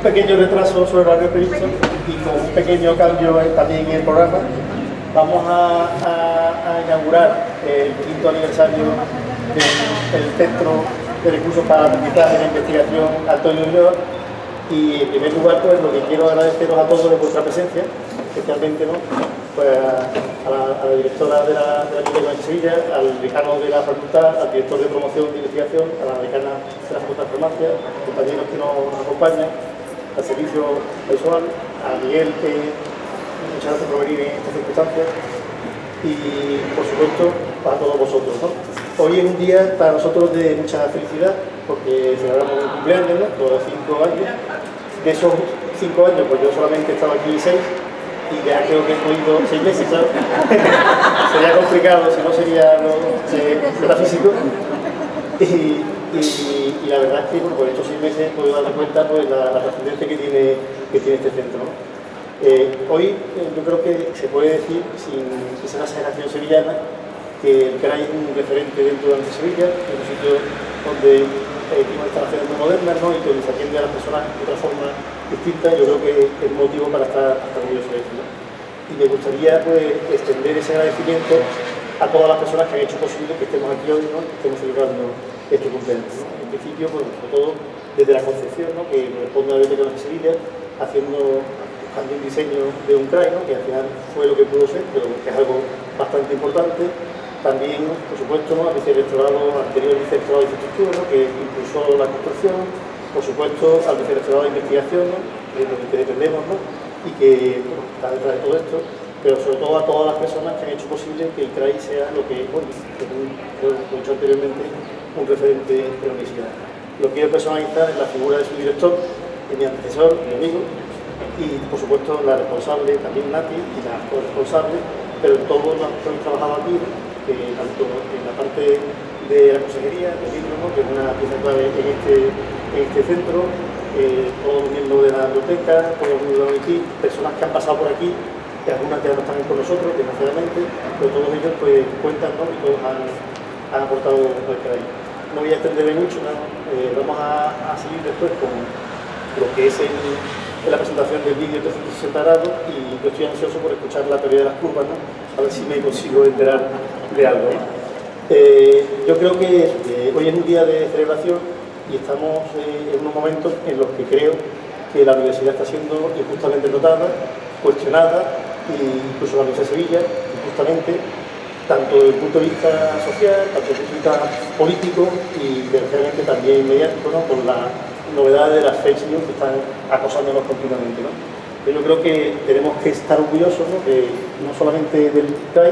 pequeño retraso sobre horario previsto y con un pequeño cambio también en el programa, vamos a, inaugurar el quinto aniversario del, Centro de Recursos para la Aprendizaje e Investigación Antonio Ulloa y en primer lugar pues lo que quiero agradeceros a todos de vuestra presencia, especialmente ¿no? pues, a, la, directora de la, de la de Sevilla, al decano de la facultad, al director de promoción de investigación, a la decana de la Facultad de Farmacia, compañeros que nos acompañan, al servicio personal, a Miguel, que muchas gracias por venir en estas circunstancias, y por supuesto para todos vosotros. Hoy es un día para nosotros de mucha felicidad, porque celebramos un cumpleaños, ¿no? los cinco años. De esos cinco años, pues yo solamente he estado aquí seis, y ya creo que he podido seis meses, ¿sabes? sería complicado, si no sería lo, metafísico. Y, y, la verdad es que por estos seis meses he podido darme cuenta pues, la, la trascendencia que tiene, que tiene este centro. Eh, hoy eh, yo creo que se puede decir, sin que sea una exageración sevillana, que el CRAI es un referente dentro de Sevilla, es un sitio donde eh, tiene instalaciones muy modernas ¿no? y que se atiende a las personas de otra forma distinta, yo creo que es motivo para estar, orgulloso de eso. Y me gustaría pues, extender ese agradecimiento a todas las personas que han hecho posible que estemos aquí hoy, ¿no? que estemos celebrando este cumpleaños. En principio, pues, sobre todo desde la concepción, ¿no? que corresponde a la Biblioteca de Sevilla, haciendo también diseño de un CRAI, que al final fue lo que pudo ser, pero que es algo bastante importante. También, por supuesto, ¿no? al vicerrectorado, anterior vicerrectorado de infraestructura, que impulsó la construcción, por supuesto, al vicerrectorado de investigación, de lo que dependemos, ¿no? y que está detrás de todo esto, pero sobre todo a todas las personas que han hecho posible que el CRAI sea lo que, bueno, como he dicho anteriormente, un referente de la universidad. Lo quiero personalizar en la figura de su director, mi antecesor, mi amigo, y por supuesto la responsable, también Nati, y la responsable, pero todos los que han trabajado aquí, tanto en la parte de la consejería, de libro, que es una pieza clave en este este centro, eh, todos los miembros de la biblioteca, todos los miembros de la personas que han pasado por aquí, que algunas ya no están con nosotros, desgraciadamente, pero todos ellos pues cuentan ¿no? y todos han, aportado el que hay. No voy a extenderme mucho, eh, vamos a, seguir después con lo que es la presentación del vídeo 360 grados y yo estoy ansioso por escuchar la teoría de las curvas, ¿no? a ver si me consigo enterar de algo. Eh, yo creo que hoy es un día de celebración y estamos eh, en unos momentos en los que creo que la universidad está siendo injustamente dotada, cuestionada, incluso la Universidad de Sevilla, injustamente, tanto desde el punto de vista social, tanto desde el punto de vista político y desgraciadamente también mediático, ¿no? con la novedad de las fake news que están acosándonos continuamente. ¿no? Yo creo que tenemos que estar orgullosos, ¿no? No solamente del CAI,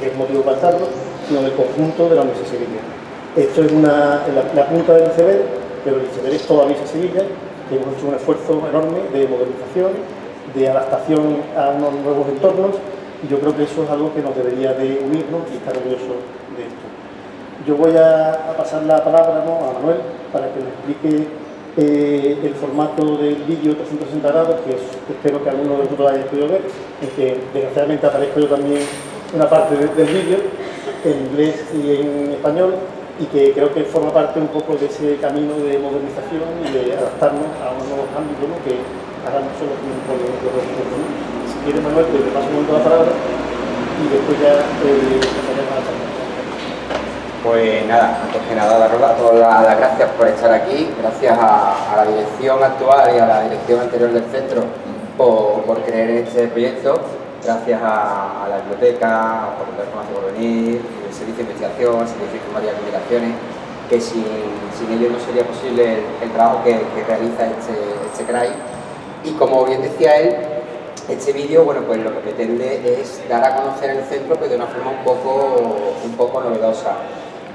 que es motivo para estarlo, sino del conjunto de la Universidad de Sevilla. Esto es una, la, punta del iceberg, pero el iceberg es todavía Sevilla, que hemos hecho un esfuerzo enorme de modernización, de adaptación a unos nuevos entornos, y yo creo que eso es algo que nos debería de unirnos y estar orgullosos de esto. Yo voy a, pasar la palabra a Manuel para que nos explique eh, el formato del vídeo 360 grados, que espero que alguno de vosotros haya podido ver, en que desgraciadamente aparezco yo también una parte del vídeo, en inglés y en español, y que creo que forma parte un poco de ese camino de modernización y de adaptarnos a unos nuevos ámbitos que ahora no son los mismos ¿no? Si quieres, Manuel, te paso un momento la palabra y después ya eh, pasaremos a la charla. Pues nada, antes que nada daros todas las gracias por estar aquí, gracias a, a, la dirección actual y a la dirección anterior del centro por, por creer en este proyecto gracias a, la biblioteca, a Facultad de Farmacia por venir, el Servicio de Investigación, el Servicio de Información y Comunicaciones, que sin, sin ellos no sería posible el, trabajo que, realiza este, este CRAI. Y como bien decía él, este vídeo bueno, pues lo que pretende es dar a conocer el centro pero de una forma un poco, un poco novedosa.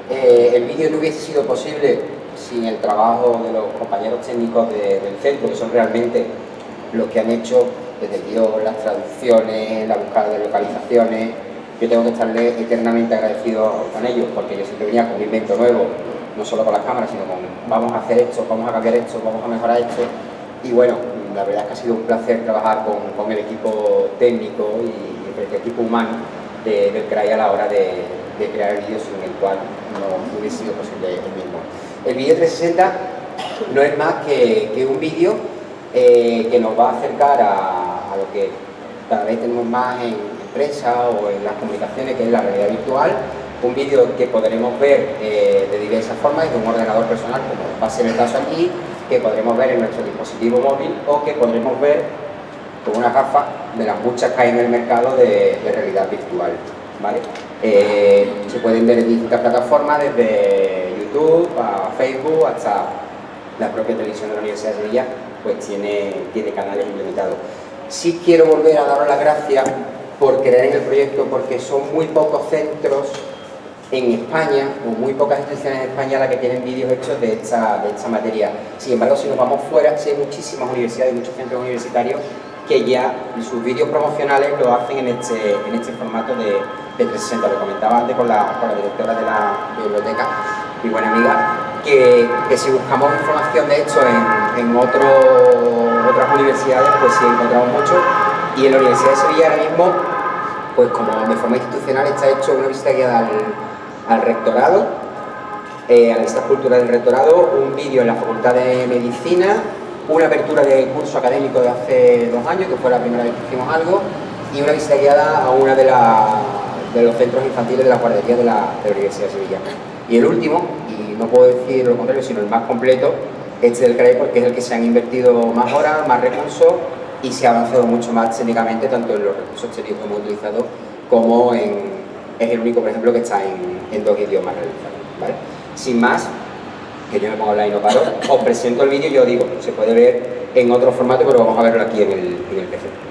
Eh, el vídeo no hubiese sido posible sin el trabajo de los compañeros técnicos del centro, que son realmente los que han hecho desde el las traducciones, la búsqueda de localizaciones. Yo tengo que estarle eternamente agradecido con ellos porque yo siempre venía con un invento nuevo, no solo con las cámaras, sino con vamos a hacer esto, vamos a cambiar esto, vamos a mejorar esto. Y bueno, la verdad es que ha sido un placer trabajar con, el equipo técnico y, el equipo humano de, del CRAI a la hora de, crear el vídeo sin el cual no hubiese sido posible el mismo. El vídeo 360 no es más que, un vídeo eh, que nos va a acercar a, lo que cada vez tenemos más en prensa o en las comunicaciones, que es la realidad virtual, un vídeo que podremos ver eh, de diversas formas, desde un ordenador personal, como va a ser el caso aquí, que podremos ver en nuestro dispositivo móvil o que podremos ver con una gafa de las muchas que hay en el mercado de, realidad virtual. ¿vale? Eh, se pueden ver en distintas plataformas, desde YouTube a Facebook hasta la propia televisión de la Universidad de Sevilla, pues tiene, tiene canales implementados. Sí quiero volver a daros las gracias por creer en el proyecto, porque son muy pocos centros en España, o muy pocas instituciones en España las que tienen vídeos hechos de esta, materia. Sin embargo, si nos vamos fuera, hay muchísimas universidades y muchos centros universitarios que ya sus vídeos promocionales lo hacen en este, este formato de, de 360. Lo comentaba antes con la, directora de la biblioteca, mi buena amiga, que, si buscamos información de hecho en, otras universidades, pues sí encontramos mucho. Y en la Universidad de Sevilla ahora mismo, pues como de forma institucional está hecho una visita guiada al al rectorado, eh, a la lista cultural del rectorado, un vídeo en la Facultad de Medicina, una apertura de curso académico de hace dos años, que fue la primera vez que hicimos algo, y una visita guiada a una de, de los centros infantiles de la guardería de la, Universidad de Sevilla. Y el último, y no puedo decir lo contrario, sino el más completo, este del CRAE porque es el que se han invertido más horas, más recursos y se ha avanzado mucho más técnicamente, tanto en los recursos técnicos que hemos utilizado como en, es el único, por ejemplo, que está en, dos idiomas realizados. Sin más, que yo me pongo online y no paro, os presento el vídeo y yo digo, se puede ver en otro formato, pero vamos a verlo aquí en el, en el PC.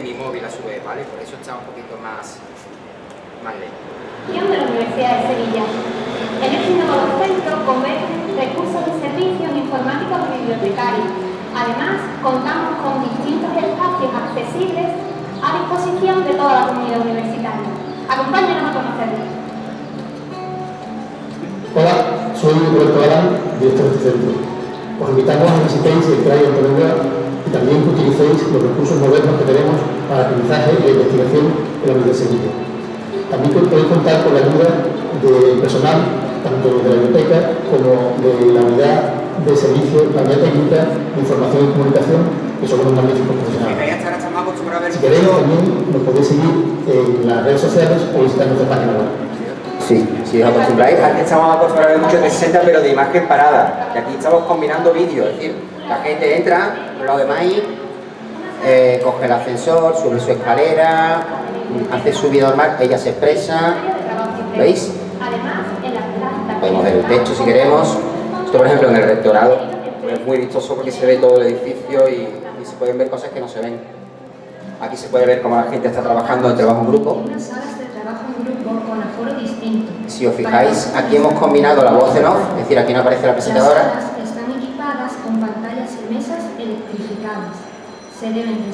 mi móvil a su vez, ¿vale? Por eso está un poquito más, más lento. de la Universidad de Sevilla. En este nuevo centro convergen recursos y servicios informáticos y bibliotecarios. Además, contamos con distintos espacios accesibles a disposición de toda la comunidad universitaria. Acompáñenos a conocerlos. Hola, soy Roberto Galán, director de este centro. Os invitamos a que visitéis el CRAI Antonio y también que utilicéis los recursos modernos que tenemos para aprendizaje y investigación en la Universidad de Sevilla. También podéis contar con la ayuda del personal, tanto de la biblioteca como de la unidad de servicio, la unidad técnica de información y comunicación, que son unos magníficos profesionales. Si queréis, también nos podéis seguir en las redes sociales o visitar nuestra página web. Sí, si os acostumbráis, antes estábamos acostumbrados mucho de 60 pero de imagen parada, y aquí estamos combinando vídeos, es decir, la gente entra, lo de maíz, eh, coge el ascensor, sube su escalera, hace su vida normal, ella se expresa, ¿veis? Podemos ver el techo si queremos. Esto, por ejemplo, en el rectorado es muy vistoso porque se ve todo el edificio y, se pueden ver cosas que no se ven. Aquí se puede ver cómo la gente está trabajando en trabajo en grupo. Si os fijáis, aquí hemos combinado la voz en off, es decir, aquí no aparece la presentadora,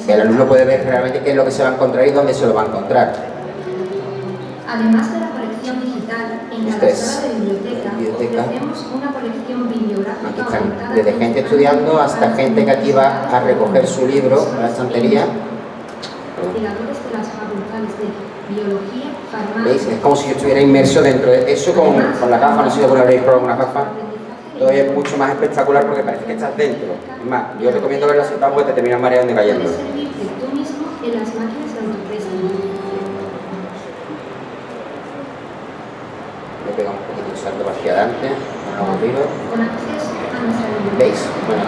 el alumno puede ver realmente qué es lo que se va a encontrar y dónde se lo va a encontrar. Además de la colección digital, en la sala de biblioteca, biblioteca. ofrecemos una colección bibliográfica Aquí están, desde gente estudiando hasta gente que aquí va a recoger su libro a la estantería. Investigadores de las facultades de biología. ¿Veis? Es como si yo estuviera inmerso dentro de eso con, con la gafa, no sé si alguna habréis probado una gafa todavía es mucho más espectacular porque parece que estás dentro. Es más, yo recomiendo verlo sentado porque te terminas mareando y cayendo. De. Le pega un poquito el salto hacia adelante, acceso a nuestra ¿Veis? Bueno,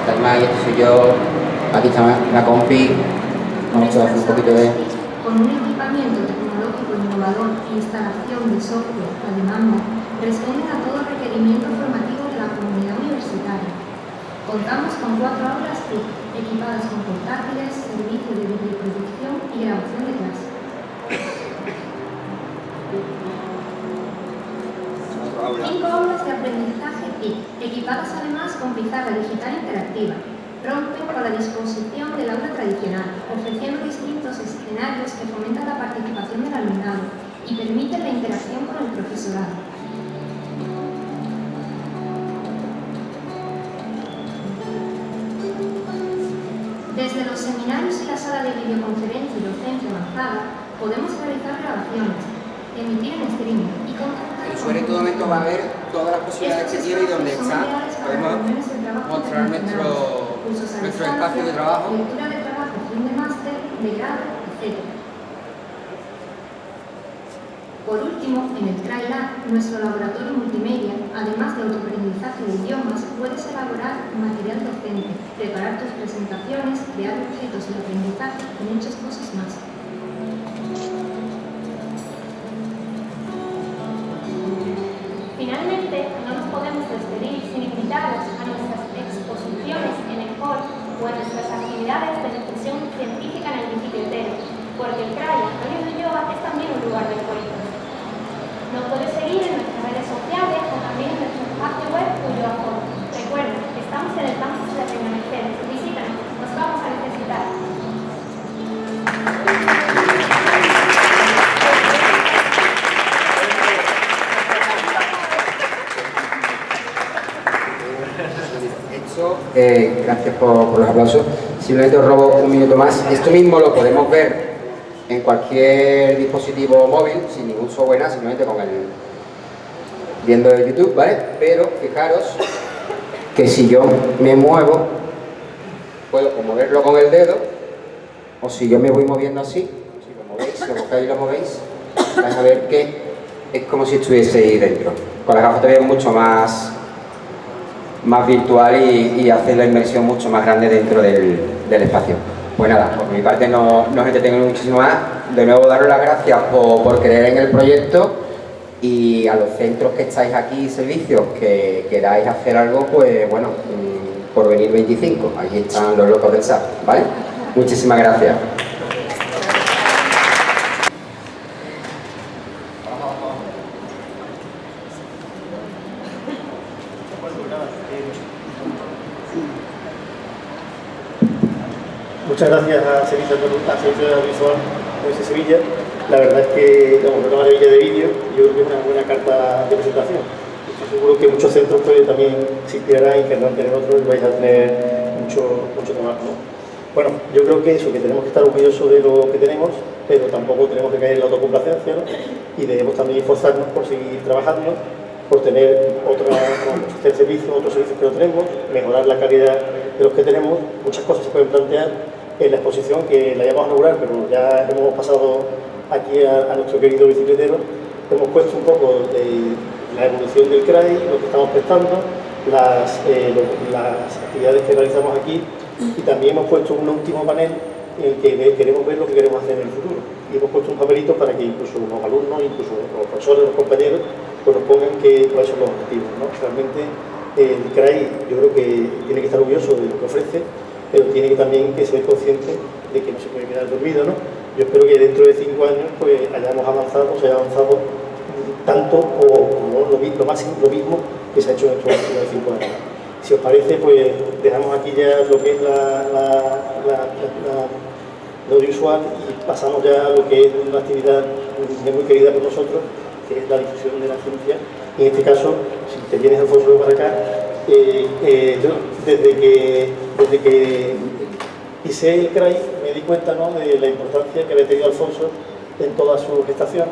está más, este soy yo, aquí está la compi, vamos a hacer un poquito de... innovador e instalación de software a demanda, responden a todo requerimiento formativo de la comunidad universitaria. Contamos con cuatro aulas TIC, equipadas con portátiles, servicio de videoproducción y grabación de clase. Cinco aulas de aprendizaje TIC, equipadas además con pizarra digital interactiva, rompen con la disposición del aula tradicional, ofreciendo distintos escenarios que fomentan la participación del alumnado y permiten la interacción con el profesorado. Desde los seminarios y la sala de videoconferencia y docencia avanzada, podemos realizar grabaciones, emitir en streaming y contactar El usuario en todo momento va a ver todas las posibilidades que tiene y donde está. Podemos mostrar nuestro, nuestro espacio de trabajo. Lectura de trabajo, fin de máster, de grado, etc. Por último, en el TriLab, nuestro laboratorio multimedia, además de autoaprendizaje de idiomas, puedes elaborar material docente, preparar tus presentaciones, crear objetos de aprendizaje y muchas cosas más. Finalmente, no nos podemos despedir sin invitaros a nuestras exposiciones en el hall o a nuestras actividades de difusión científica en el municipio entero, porque el CRAI Antonio de Ulloa es también un lugar de encuentro. Nos puedes seguir en nuestras redes sociales o también en nuestro espacio web Ulloa Hall. Recuerda, estamos en el campus de Reina Mercedes. Visítanos, nos vamos a necesitar. Eh, gracias por, por los aplausos. Simplemente os robo un minuto más. Esto mismo lo podemos ver en cualquier dispositivo móvil, sin ningún software, nada, simplemente con el viendo el YouTube, ¿vale? Pero fijaros que si yo me muevo, puedo moverlo con el dedo, o si yo me voy moviendo así, si lo movéis, lo cogéis y lo movéis, vais a ver que es como si estuviese ahí dentro. Con las gafas todavía es mucho más más virtual y, y hace la inmersión mucho más grande dentro del espacio. Pues nada, por mi parte no, no os entretengo muchísimo más. De nuevo daros las gracias por, por creer en el proyecto y a los centros que estáis aquí, servicios, que queráis hacer algo, pues bueno, mm, por venir 25, aquí están los locos del SAP, ¿vale? Muchísimas gracias. Muchas gracias a Servicio a Servicio Audiovisual de Sevilla. La verdad es que vamos, una maravilla de vídeo yo creo que es una buena carta de presentación. Estoy seguro que muchos centros también se inspirarán y querrán tener otros y vais a tener mucho, mucho trabajo. ¿no? Bueno, yo creo que eso, que tenemos que estar orgullosos de lo que tenemos, pero tampoco tenemos que caer en la autocomplacencia ¿no? y debemos también esforzarnos por seguir trabajando, por tener hacer servicios, otros servicios que no tenemos, mejorar la calidad de los que tenemos. Muchas cosas se pueden plantear en la exposición que la llamamos a inaugurar, pero ya hemos pasado aquí a, a, nuestro querido bicicletero, hemos puesto un poco de la evolución del CRAI, lo que estamos prestando, las, eh, las actividades que realizamos aquí y también hemos puesto un último panel en el que queremos ver lo que queremos hacer en el futuro. Y hemos puesto un papelito para que incluso los alumnos, incluso los profesores, los compañeros, pues nos pongan que, cuáles son los objetivos. ¿no? Realmente el CRAI yo creo que tiene que estar orgulloso de lo que ofrece, pero tiene también que ser consciente de que no se puede quedar dormido, ¿no? Yo espero que dentro de cinco años pues hayamos avanzado, se haya avanzado tanto o, lo, máximo, lo mismo que se ha hecho en estos últimos cinco años. Si os parece, pues dejamos aquí ya lo que es la, la audiovisual y pasamos ya a lo que es una actividad muy querida por nosotros, que es la difusión de la ciencia. Y en este caso, si te vienes Alfonso para acá, eh, desde que, desde que pisé el CRAI me di cuenta ¿no? de la importancia que había tenido Alfonso en toda su gestación.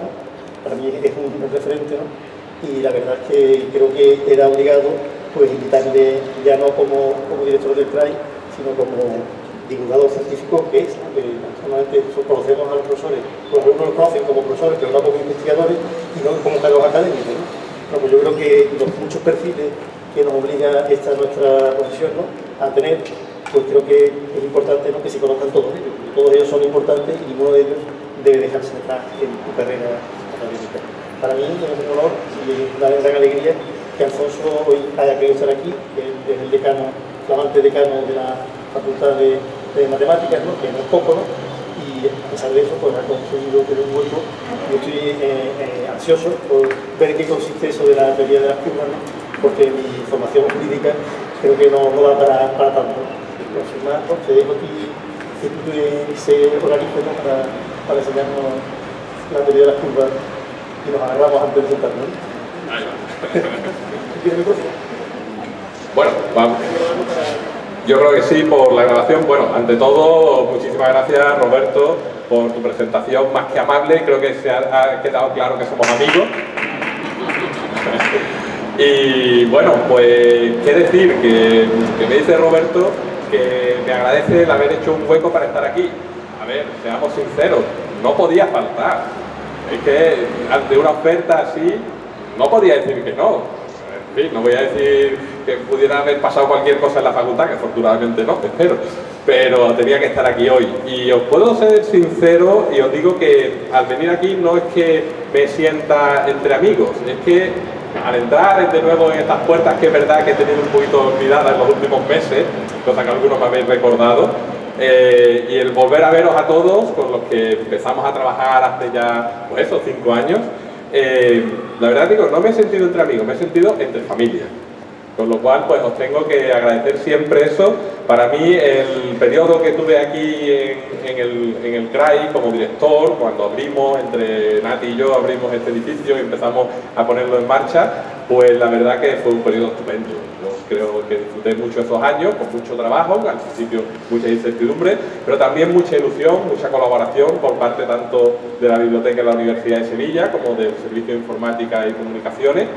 Para mí es un, referente ¿no? y la verdad es que creo que era obligado pues invitarle ya no como, como director del CRAI, sino como divulgador científico que es, que normalmente conocemos a los profesores, pues algunos los conocen como profesores, pero no como investigadores y no como cargos académicos. pues yo creo que los muchos perfiles que nos obliga esta nuestra profesión ¿no? a tener, pues creo que es importante ¿no? que se conozcan todos ellos, todos ellos son importantes y ninguno de ellos debe dejarse atrás en tu carrera académica. Para mí es un honor y una gran alegría que Alfonso hoy haya querido estar aquí, que es el decano, flamante decano de la Facultad de, Matemáticas, ¿no? que no es poco, ¿no? y a pesar de eso pues, ha conseguido tener un hueco. Yo estoy eh, eh, ansioso por ver qué consiste eso de la teoría de las curvas, ¿no? Porque mi formación jurídica creo que no, no da para, para tanto. Pues, sin más, pues, te dejo aquí que tú se organice ¿no? para, para enseñarnos la teoría de las curvas y nos agarramos antes de sentarnos. Bueno, vamos. Yo creo que sí, por la grabación. Bueno, ante todo, muchísimas gracias Roberto por tu presentación más que amable. Creo que se ha, quedado claro que somos amigos. Y bueno, pues qué decir, que, me dice Roberto que me agradece el haber hecho un hueco para estar aquí. A ver, seamos sinceros, no podía faltar. Es que ante una oferta así, no podía decir que no no voy a decir que pudiera haber pasado cualquier cosa en la facultad, que afortunadamente no, espero, pero tenía que estar aquí hoy. Y os puedo ser sincero y os digo que al venir aquí no es que me sienta entre amigos, es que al entrar de nuevo en estas puertas, que es verdad que he tenido un poquito olvidadas en los últimos meses, cosa que algunos me habéis recordado, eh, y el volver a veros a todos, con los que empezamos a trabajar hace ya, pues eso, cinco años, eh, la verdad digo, no me he sentido entre amigos, me he sentido entre familia. Con lo cual, pues os tengo que agradecer siempre eso. Para mí, el periodo que tuve aquí en, el, en el CRAI como director, cuando abrimos, entre Nati y yo, abrimos este edificio y empezamos a ponerlo en marcha, pues la verdad que fue un periodo estupendo. Yo creo que disfruté mucho esos años, con mucho trabajo, al principio mucha incertidumbre, pero también mucha ilusión, mucha colaboración por parte tanto de la Biblioteca de la Universidad de Sevilla como del Servicio de Informática y Comunicaciones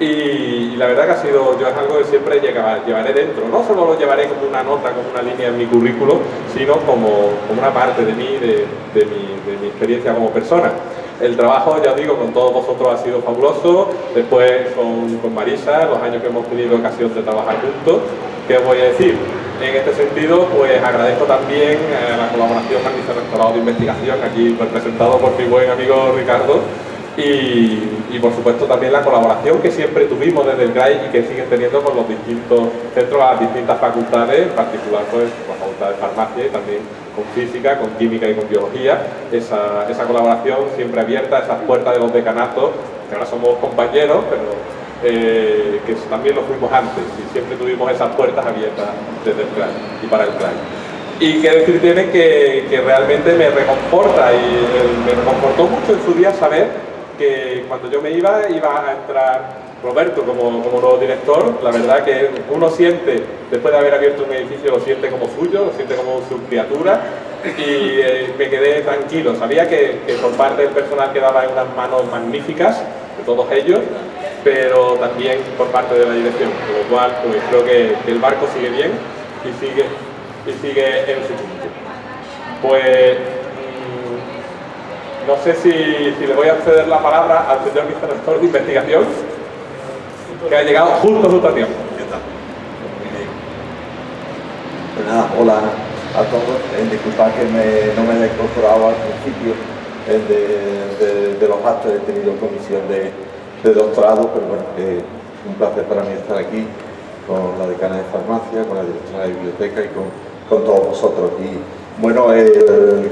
y, la verdad que ha sido, yo es algo que siempre llevaré dentro, no solo lo llevaré como una nota, como una línea en mi currículo, sino como, una parte de mí, de, mi, experiencia como persona. El trabajo, ya os digo, con todos vosotros ha sido fabuloso, después con, Marisa, los años que hemos tenido ocasión de trabajar juntos, ¿qué os voy a decir? En este sentido, pues agradezco también eh, la colaboración con el Vicerrectorado de Investigación, aquí representado por mi buen amigo Ricardo, y, por supuesto también la colaboración que siempre tuvimos desde el GRAI y que siguen teniendo con los distintos centros, las distintas facultades, en particular pues con la facultad de farmacia y también con física, con química y con biología, esa, esa colaboración siempre abierta, esas puertas de los decanatos, que ahora somos compañeros, pero eh, que también lo fuimos antes y siempre tuvimos esas puertas abiertas desde el GRAI y para el GRAI. Y que decir tiene que, que realmente me reconforta y eh, me reconfortó mucho en su día saber que cuando yo me iba, iba a entrar Roberto como, como nuevo director, la verdad que uno siente, después de haber abierto un edificio, lo siente como suyo, lo siente como su criatura y eh, me quedé tranquilo. Sabía que, por parte del personal quedaba en unas manos magníficas, de todos ellos, pero también por parte de la dirección, con lo cual pues, creo que, el barco sigue bien y sigue, y sigue en su punto. Pues no sé si, le voy a ceder la palabra al señor vicerrector de investigación, que ha llegado justo, justo a tiempo. Pues nada, hola a todos. Eh, disculpad que no me haya incorporado al principio de, los actos. He tenido comisión de, doctorado, pero bueno, es un placer para mí estar aquí con la decana de farmacia, con la directora de biblioteca y con, todos vosotros. Y bueno,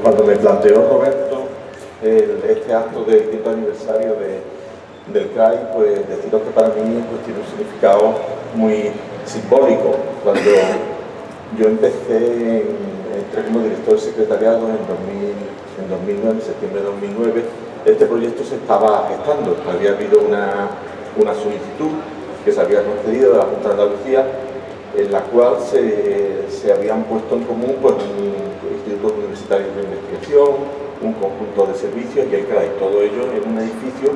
cuando me planteó Roberto este acto del quinto aniversario del CRAI, pues deciros que para mí pues, tiene un significado muy simbólico. Cuando yo empecé, entré como director de secretariado en, 2009, en septiembre de 2009, este proyecto se estaba gestando. Había habido una, solicitud que se había concedido de la Junta de Andalucía en la cual se, habían puesto en común pues, institutos universitarios de investigación, un conjunto de servicios y el CRAI, todo ello en un edificio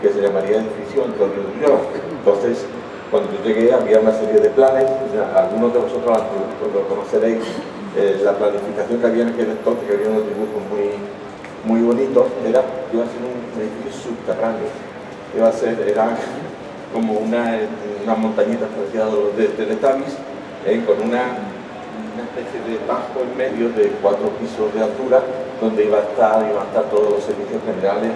que se llamaría edificio Antonio Duñón. Entonces, cuando yo llegué había una serie de planes, algunos de vosotros lo conoceréis, eh, la planificación que había en aquel entonces, que había unos dibujos muy, muy bonitos, era, iba a ser un edificio subterráneo, iba a ser, era como una, una montañita de, de, eh, con una, una especie de bajo en medio de cuatro pisos de altura donde iba a estar, iban a estar todos los servicios generales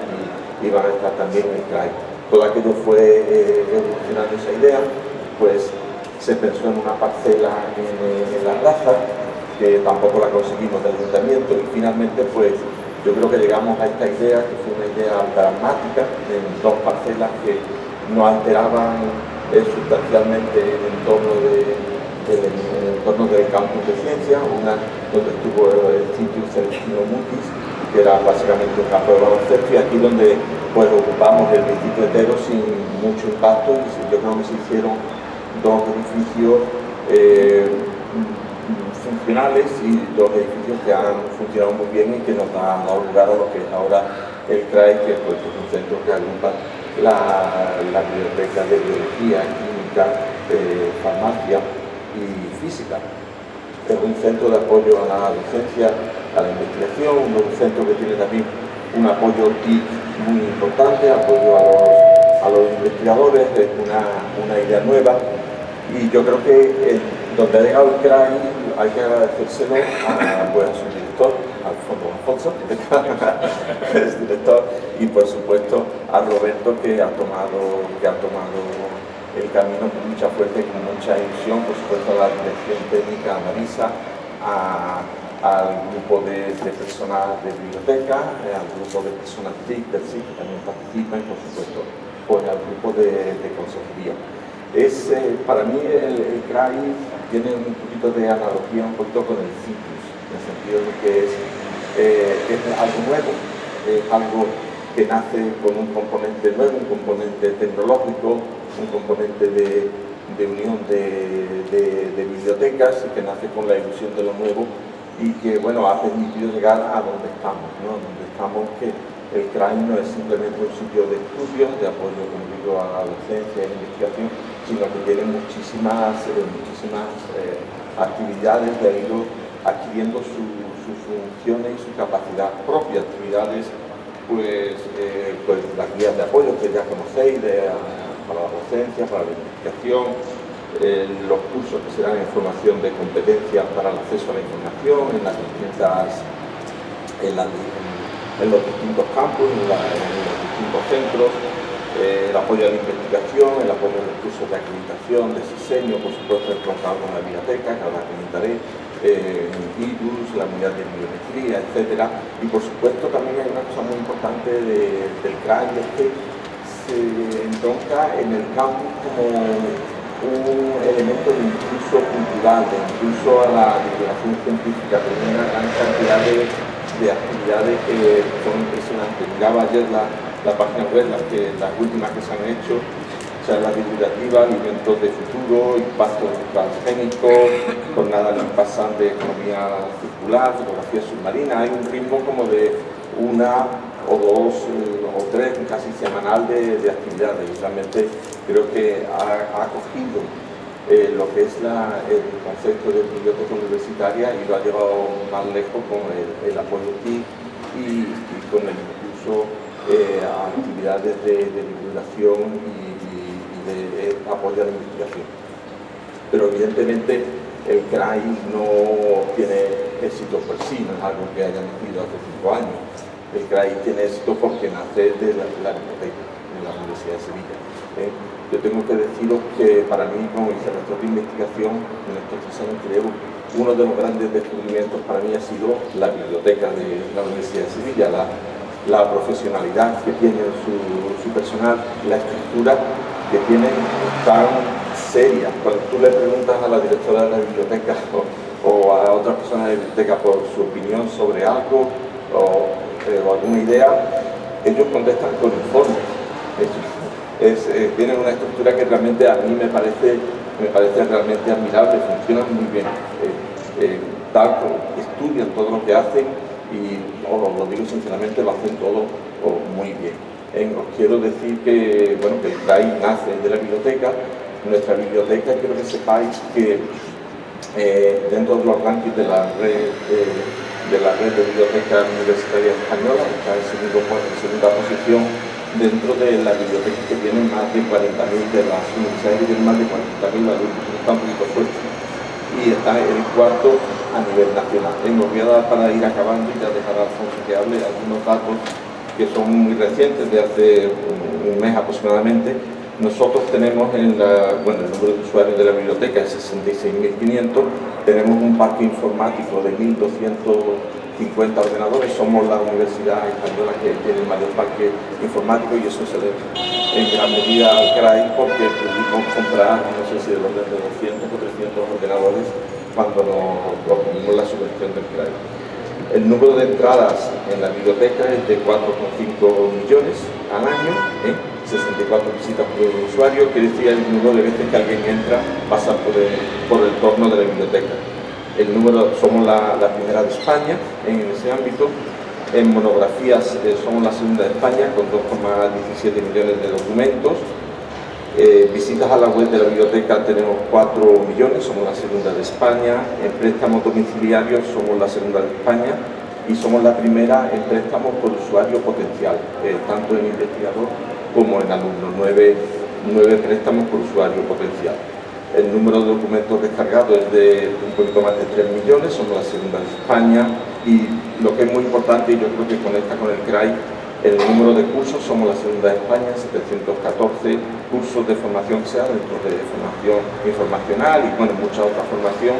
y iban a estar también el CRAI. Todo aquello fue eh, evolucionando esa idea, pues se pensó en una parcela en, en la raza, que tampoco la conseguimos del ayuntamiento y finalmente pues yo creo que llegamos a esta idea, que fue una idea dramática, en dos parcelas que no alteraban eh, sustancialmente el entorno, de, el entorno del campus de ciencia, una donde estuvo el sitio Celestino Mutis, que era básicamente un campo de baloncesto, y aquí donde pues ocupamos el distrito entero sin mucho impacto, y yo creo que se hicieron dos edificios eh, funcionales y dos edificios que han funcionado muy bien y que nos han dado a lo que es ahora el CRAE, que pues, es un centro que agrupa la, la biblioteca de biología, química, eh, farmacia y física. Es un centro de apoyo a la docencia, a la investigación, un centro que tiene también un apoyo TIC muy importante, apoyo a los, a los investigadores, es una, una idea nueva y yo creo que donde ha llegado el CRAI hay que agradecérselo a, pues, a su director, Alfonso Alfonso, es director, y por supuesto a Roberto que ha tomado, que ha tomado el camino con mucha fuerza y con mucha ilusión, por supuesto a la dirección técnica, a Marisa, al grupo de, personas de biblioteca, eh, al grupo de personas TIC, del que también participan, por supuesto pues, al grupo de, de consejería. Eh, para mí el, el CRAI tiene un poquito de analogía un poquito con el CITUS, en el sentido de que es, eh, es algo nuevo, es algo que nace con un componente nuevo, un componente tecnológico, un componente de, unión de, de, de, bibliotecas que nace con la ilusión de lo nuevo y que bueno, ha permitido llegar a donde estamos, ¿no? donde estamos que el CRAI no es simplemente un sitio de estudio, de apoyo, como digo, a la docencia la investigación, sino que tiene muchísimas, eh, muchísimas eh, actividades de ido adquiriendo sus funciones y su capacidad propia, actividades pues, eh, pues las guías de apoyo que ya conocéis de, para la docencia, para la investigación, eh, los cursos que serán en formación de competencias para el acceso a la información en las distintas en, los distintos campus, en, los distintos centros, eh, el apoyo a la investigación, el apoyo a los cursos de acreditación, de diseño, por supuesto troncal con la biblioteca, que ahora comentaré, eh, virus, la unidad de biometría, etc. Y por supuesto también hay una cosa muy importante de, del CRAI, es se entronca en el campus como un elemento de impulso cultural, de impulso a la divulgación científica, tiene una gran cantidad de de actividades que son impresionantes. Miraba ayer la, la página web, las, que, las últimas que se han hecho, charlas divulgativas, alimentos de futuro, impacto transgénico, jornadas pasan de economía circular, fotografía submarina, hay un ritmo como de una o dos eh, o tres casi semanal de, de actividades y realmente creo que ha, ha cogido eh, lo que es el concepto de biblioteca universitaria y lo ha llevado más lejos con el, apoyo TIC y, con el impulso eh, actividades de, divulgación y, de, de apoyo a la investigación. Pero evidentemente el CRAI no tiene éxito por sí, no es algo que haya nacido hace cinco años. El CRAI tiene éxito porque nace de la, la de la Universidad de Sevilla. ¿eh? yo tengo que deciros que para mí como vicerrector de investigación en estos tres años creo uno de los grandes descubrimientos para mí ha sido la biblioteca de la Universidad de Sevilla, la, profesionalidad que tiene su, personal, la estructura que tiene tan seria. Cuando tú le preguntas a la directora de la biblioteca o, o a otras personas de la biblioteca por su opinión sobre algo o, eh, o alguna idea, ellos contestan con informes. Es, eh, tienen una estructura que realmente a mí me parece, me parece realmente admirable, funcionan muy bien, eh, eh, estudian todo lo que hacen y os lo digo sinceramente, lo hacen todo muy bien. os quiero decir que, bueno, que el CRAI nace de la biblioteca, nuestra biblioteca quiero que sepáis que dentro de los rankings de la red de la red de bibliotecas universitarias españolas está en, segunda posición dentro de la biblioteca que tienen más de 40.000 de las universidades que más de 40.000 alumnos, está un poquito fuerte. Y está el cuarto a nivel nacional. Me voy a dar para ir acabando y ya dejar a Alfonso que hable algunos datos que son muy recientes, de hace un mes aproximadamente. Nosotros tenemos el número de usuarios de la biblioteca es 66.500, tenemos un parque informático de 1.250 ordenadores, somos la universidad española que tiene el mayor parque informático y eso se debe en gran medida al CRAI porque pudimos comprar, no sé si de orden de 200 o 300 ordenadores cuando nos obtuvimos la subvención del CRAI. El número de entradas en la biblioteca es de 4,5 millones al año, ¿eh? 64 visitas por usuario, quiere decir el número de veces que alguien entra pasa por el, por el torno de la biblioteca. El número, somos la, la primera de España en ese ámbito, en monografías eh, somos la segunda de España con 2,17 millones de documentos, eh, visitas a la web de la biblioteca tenemos 4 millones, somos la segunda de España. En préstamos domiciliarios somos la segunda de España y somos la primera en préstamos por usuario potencial, eh, tanto en investigador como en alumno, 9, préstamos por usuario potencial. El número de documentos descargados es de un poquito más de 3 millones, somos la segunda de España y lo que es muy importante y yo creo que conecta con el CRAI el número de cursos, somos la segunda de España, 714 cursos de formación sea dentro de formación informacional y bueno, mucha otra formación.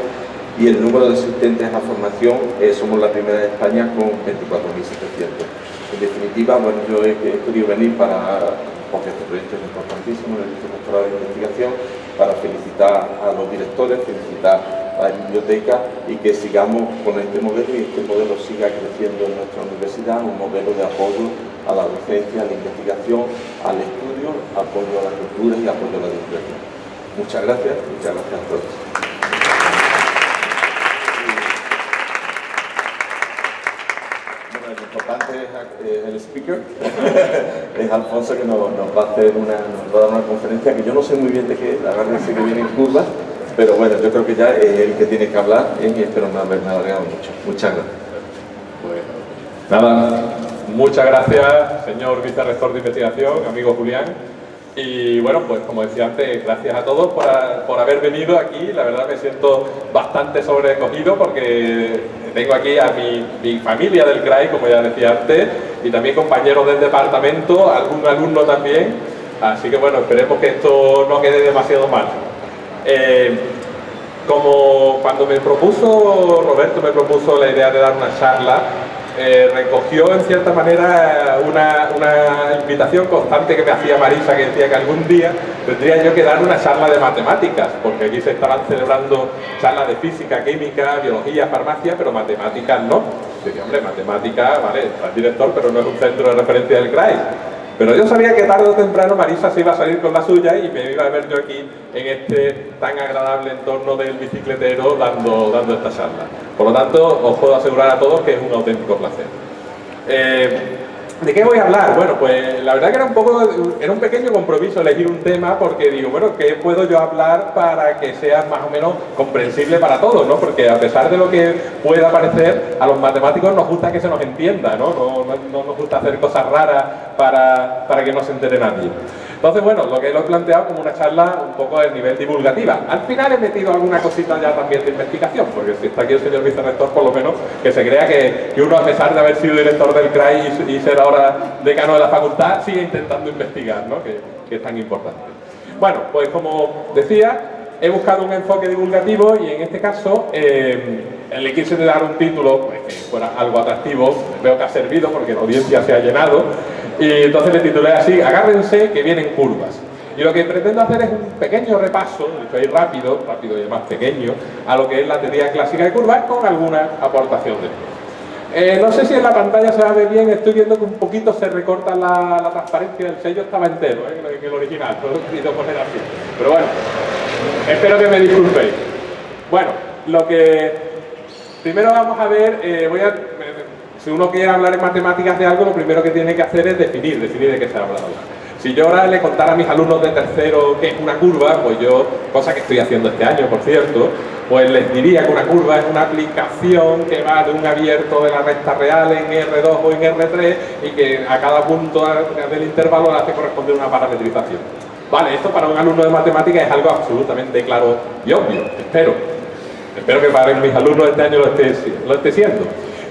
Y el número de asistentes a formación, eh, somos la primera de España con 24.700. En definitiva, bueno, yo he, querido venir para, porque este proyecto es importantísimo, el doctorado de investigación, para felicitar a los directores, felicitar la biblioteca y que sigamos con este modelo y este modelo siga creciendo en nuestra universidad, un modelo de apoyo a la docencia, a la investigación, al estudio, apoyo a la cultura y apoyo a la divulgación. Muchas gracias, muchas gracias a todos. Bueno, lo importante es eh, el speaker, es Alfonso que nos, va a hacer una, nos va a dar una conferencia que yo no sé muy bien de qué es, agárrense que viene en curva, pero bueno, yo creo que ya es el que tiene que hablar y espero no haberme alargado mucho. Muchas gracias. nada, muchas gracias, señor vicerrector de investigación, amigo Julián. Y bueno, pues como decía antes, gracias a todos por, por, haber venido aquí. La verdad me siento bastante sobrecogido porque tengo aquí a mi, mi, familia del CRAI, como ya decía antes, y también compañeros del departamento, algún alumno también. Así que bueno, esperemos que esto no quede demasiado mal. Eh, como cuando me propuso, Roberto me propuso la idea de dar una charla, eh, recogió en cierta manera una, invitación constante que me hacía Marisa, que decía que algún día tendría yo que dar una charla de matemáticas, porque aquí se estaban celebrando charlas de física, química, biología, farmacia, pero matemáticas no. Diría, hombre, matemáticas, vale, está el director, pero no es un centro de referencia del CRAI. Pero yo sabía que tarde o temprano Marisa se iba a salir con la suya y me iba a ver yo aquí en este tan agradable entorno del bicicletero dando, dando esta charla. Por lo tanto, os puedo asegurar a todos que es un auténtico placer. Eh, ¿De qué voy a hablar? Bueno, pues la verdad que era un poco, era un pequeño compromiso elegir un tema porque digo, bueno, ¿qué puedo yo hablar para que sea más o menos comprensible para todos, ¿no? Porque a pesar de lo que pueda parecer, a los matemáticos nos gusta que se nos entienda, ¿no? No, no, nos gusta hacer cosas raras para, para que no se entere nadie. Entonces, bueno, lo que lo he planteado como una charla un poco de nivel divulgativa. Al final he metido alguna cosita ya también de investigación, porque si está aquí el señor vicerrector, por lo menos que se crea que, que uno, a pesar de haber sido director del CRAI y, ser ahora decano de la facultad, sigue intentando investigar, ¿no? que, es tan importante. Bueno, pues como decía, he buscado un enfoque divulgativo y en este caso eh, le quise dar un título pues, que fuera algo atractivo, veo que ha servido porque la audiencia se ha llenado y entonces le titulé así, agárrense que vienen curvas. Y lo que pretendo hacer es un pequeño repaso, rápido, rápido y además pequeño, a lo que es la teoría clásica de curvas con alguna aportación de eh, no sé si en la pantalla se ver bien, estoy viendo que un poquito se recorta la, transparencia del sello, estaba entero, ¿eh? el original, no lo he poner así. Pero bueno, espero que me disculpéis. Bueno, lo que primero vamos a ver, eh, voy a si uno quiere hablar en matemáticas de algo, lo primero que tiene que hacer es definir, definir de qué se habla. Si yo ahora le contara a mis alumnos de tercero qué es una curva, pues yo, cosa que estoy haciendo este año, por cierto, pues les diría que una curva es una aplicación que va de un abierto de la recta real en R2 o en R3 y que a cada punto del intervalo le hace corresponder una parametrización. Vale, esto para un alumno de matemáticas es algo absolutamente claro y obvio, espero. Espero que para mis alumnos este año lo esté, lo esté siendo.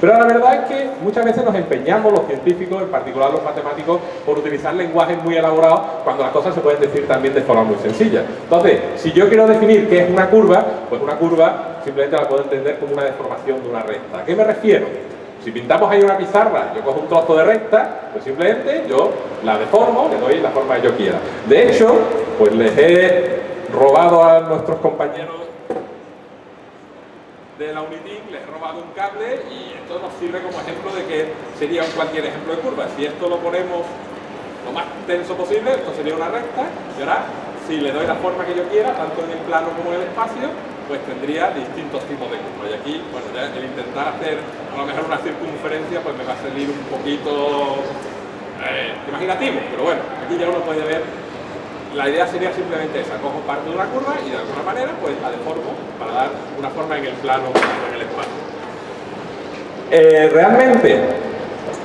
Pero la verdad es que muchas veces nos empeñamos los científicos, en particular los matemáticos, por utilizar lenguajes muy elaborados cuando las cosas se pueden decir también de forma muy sencilla. Entonces, si yo quiero definir qué es una curva, pues una curva simplemente la puedo entender como una deformación de una recta. ¿A qué me refiero? Si pintamos ahí una pizarra, yo cojo un trozo de recta, pues simplemente yo la deformo, le doy la forma que yo quiera. De hecho, pues les he robado a nuestros compañeros de la Unitin, les he robado un cable y esto nos sirve como ejemplo de que sería un cualquier ejemplo de curva. Si esto lo ponemos lo más tenso posible, esto sería una recta y ahora si le doy la forma que yo quiera, tanto en el plano como en el espacio, pues tendría distintos tipos de curva. Y aquí, bueno, ya el intentar hacer a lo mejor una circunferencia, pues me va a salir un poquito eh, imaginativo, pero bueno, aquí ya uno puede ver la idea sería simplemente esa, cojo parte de una curva y de alguna manera pues la deformo para dar una forma en el plano en el espacio. Eh, realmente,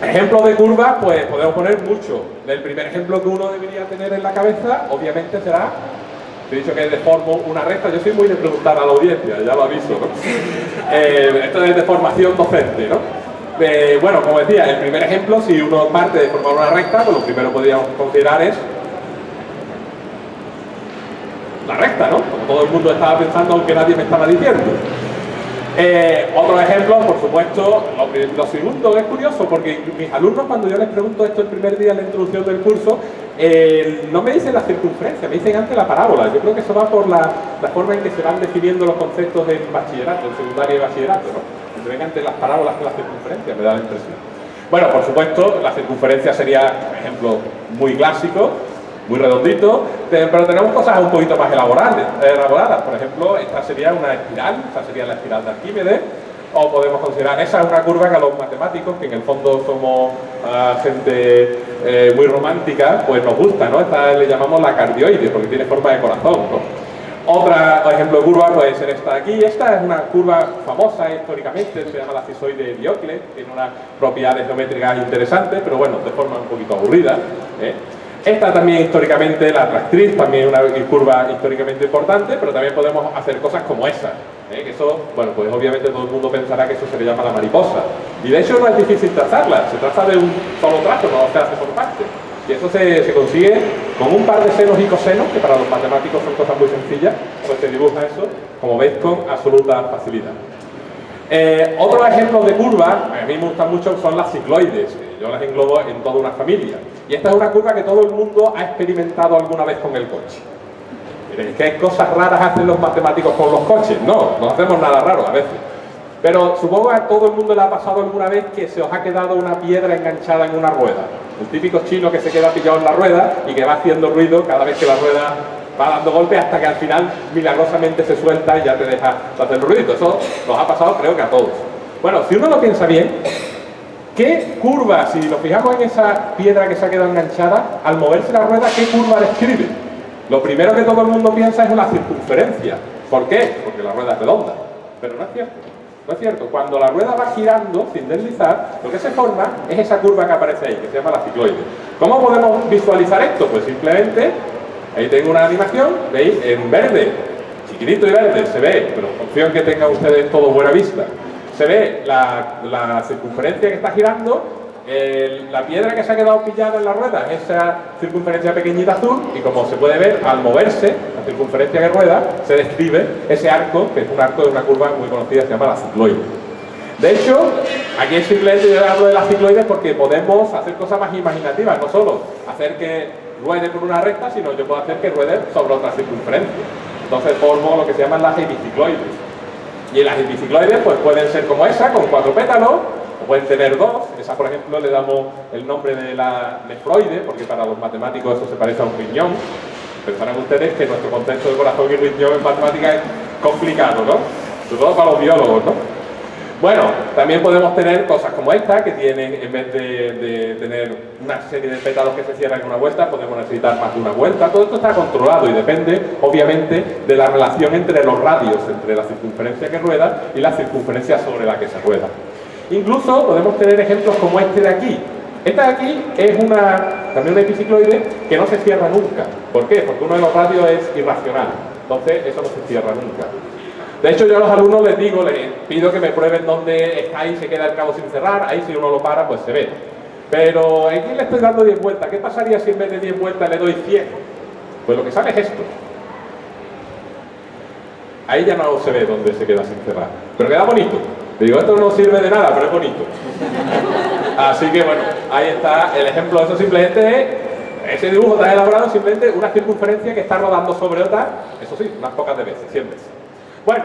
ejemplos de curvas, pues podemos poner mucho. El primer ejemplo que uno debería tener en la cabeza, obviamente será, he dicho que deformo una recta, yo soy muy de preguntar a la audiencia, ya lo aviso, ¿no? Eh, esto es deformación docente, ¿no? Eh, bueno, como decía, el primer ejemplo, si uno parte de formar una recta, pues lo primero que podríamos considerar es la recta, ¿no? Como todo el mundo estaba pensando, aunque nadie me estaba diciendo. Eh, otro ejemplo, por supuesto, lo, segundo es curioso porque mis alumnos cuando yo les pregunto esto el primer día en la introducción del curso, eh, no me dicen la circunferencia, me dicen antes la parábola. Yo creo que eso va por la, forma en que se van definiendo los conceptos en bachillerato, en secundaria y bachillerato, ¿no? Que ven antes las parábolas que las circunferencias, me da la impresión. Bueno, por supuesto, la circunferencia sería un ejemplo muy clásico, muy redondito, pero tenemos cosas un poquito más elaboradas. Por ejemplo, esta sería una espiral, esta sería la espiral de Arquímedes, o podemos considerar esa una curva que a los matemáticos, que en el fondo somos ah, gente eh, muy romántica, pues nos gusta, ¿no? Esta le llamamos la cardioide, porque tiene forma de corazón, ¿no? Otro ejemplo de curva puede ser esta de aquí. Esta es una curva famosa históricamente, se llama la cisoide de Diocles, tiene unas propiedades geométricas interesantes, pero bueno, de forma un poquito aburrida. ¿eh? Esta también históricamente, la tractriz, también una curva históricamente importante, pero también podemos hacer cosas como esa. ¿eh? Que eso, bueno, pues obviamente todo el mundo pensará que eso se le llama la mariposa. Y de hecho no es difícil trazarla, se trata de un solo trazo, no se hace por partes. Y eso se, se, consigue con un par de senos y cosenos, que para los matemáticos son cosas muy sencillas, pues se dibuja eso, como veis, con absoluta facilidad. Eh, otros ejemplos de curvas, a mí me gustan mucho, son las cicloides. Yo las englobo en toda una familia. Y esta es una curva que todo el mundo ha experimentado alguna vez con el coche. Miren, ¿qué cosas raras hacen los matemáticos con los coches? No, no hacemos nada raro a veces. Pero supongo que a todo el mundo le ha pasado alguna vez que se os ha quedado una piedra enganchada en una rueda. El típico chino que se queda pillado en la rueda y que va haciendo ruido cada vez que la rueda va dando golpes hasta que al final milagrosamente se suelta y ya te deja hacer ruido. Eso nos ha pasado creo que a todos. Bueno, si uno lo piensa bien, ¿qué curva, si lo fijamos en esa piedra que se ha quedado enganchada, al moverse la rueda, qué curva describe? Lo primero que todo el mundo piensa es una circunferencia. ¿Por qué? Porque la rueda es redonda. Pero no es cierto. No es cierto. Cuando la rueda va girando sin deslizar, lo que se forma es esa curva que aparece ahí, que se llama la cicloide. ¿Cómo podemos visualizar esto? Pues simplemente Ahí tengo una animación, ¿veis? En verde, chiquitito y verde, se ve, pero en que tengan ustedes todo buena vista. Se ve la, circunferencia que está girando, la piedra que se ha quedado pillada en la rueda, esa circunferencia pequeñita azul, y como se puede ver, al moverse, la circunferencia que rueda, se describe ese arco, que es un arco de una curva muy conocida, se llama la cicloide. De hecho, aquí es simplemente yo hablo de las cicloides porque podemos hacer cosas más imaginativas, no solo hacer que ruede por una recta, sino yo puedo hacer que ruede sobre otra circunferencia. Entonces formo lo que se llaman las hemicicloides. Y las hemicicloides pues, pueden ser como esa, con cuatro pétalos, o pueden tener dos. Esa, por ejemplo, le damos el nombre de la nefroide, porque para los matemáticos eso se parece a un riñón. Pensarán ustedes que nuestro concepto de corazón y riñón en matemáticas es complicado, ¿no? Sobre todo para los biólogos, ¿no? Bueno, también podemos tener cosas como esta, que tienen, en vez de, tener una serie de pétalos que se cierran en una vuelta, podemos necesitar más de una vuelta. Todo esto está controlado y depende, obviamente, de la relación entre los radios, entre la circunferencia que rueda y la circunferencia sobre la que se rueda. Incluso podemos tener ejemplos como este de aquí. Esta de aquí es una, también una epicicloide que no se cierra nunca. ¿Por qué? Porque uno de los radios es irracional. Entonces, eso no se cierra nunca. De hecho, yo a los alumnos les digo, les pido que me prueben dónde está ahí, se queda el cabo sin cerrar, ahí si uno lo para, pues se ve. Pero aquí le estoy dando 10 vueltas. ¿Qué pasaría si en vez de 10 vueltas le doy 100? Pues lo que sale es esto. Ahí ya no se ve dónde se queda sin cerrar. Pero queda bonito. Digo, esto no sirve de nada, pero es bonito. Así que bueno, ahí está el ejemplo. Eso simplemente es, ese dibujo está elaborado simplemente una circunferencia que está rodando sobre otra, eso sí, unas pocas de veces, 100 veces. Bueno,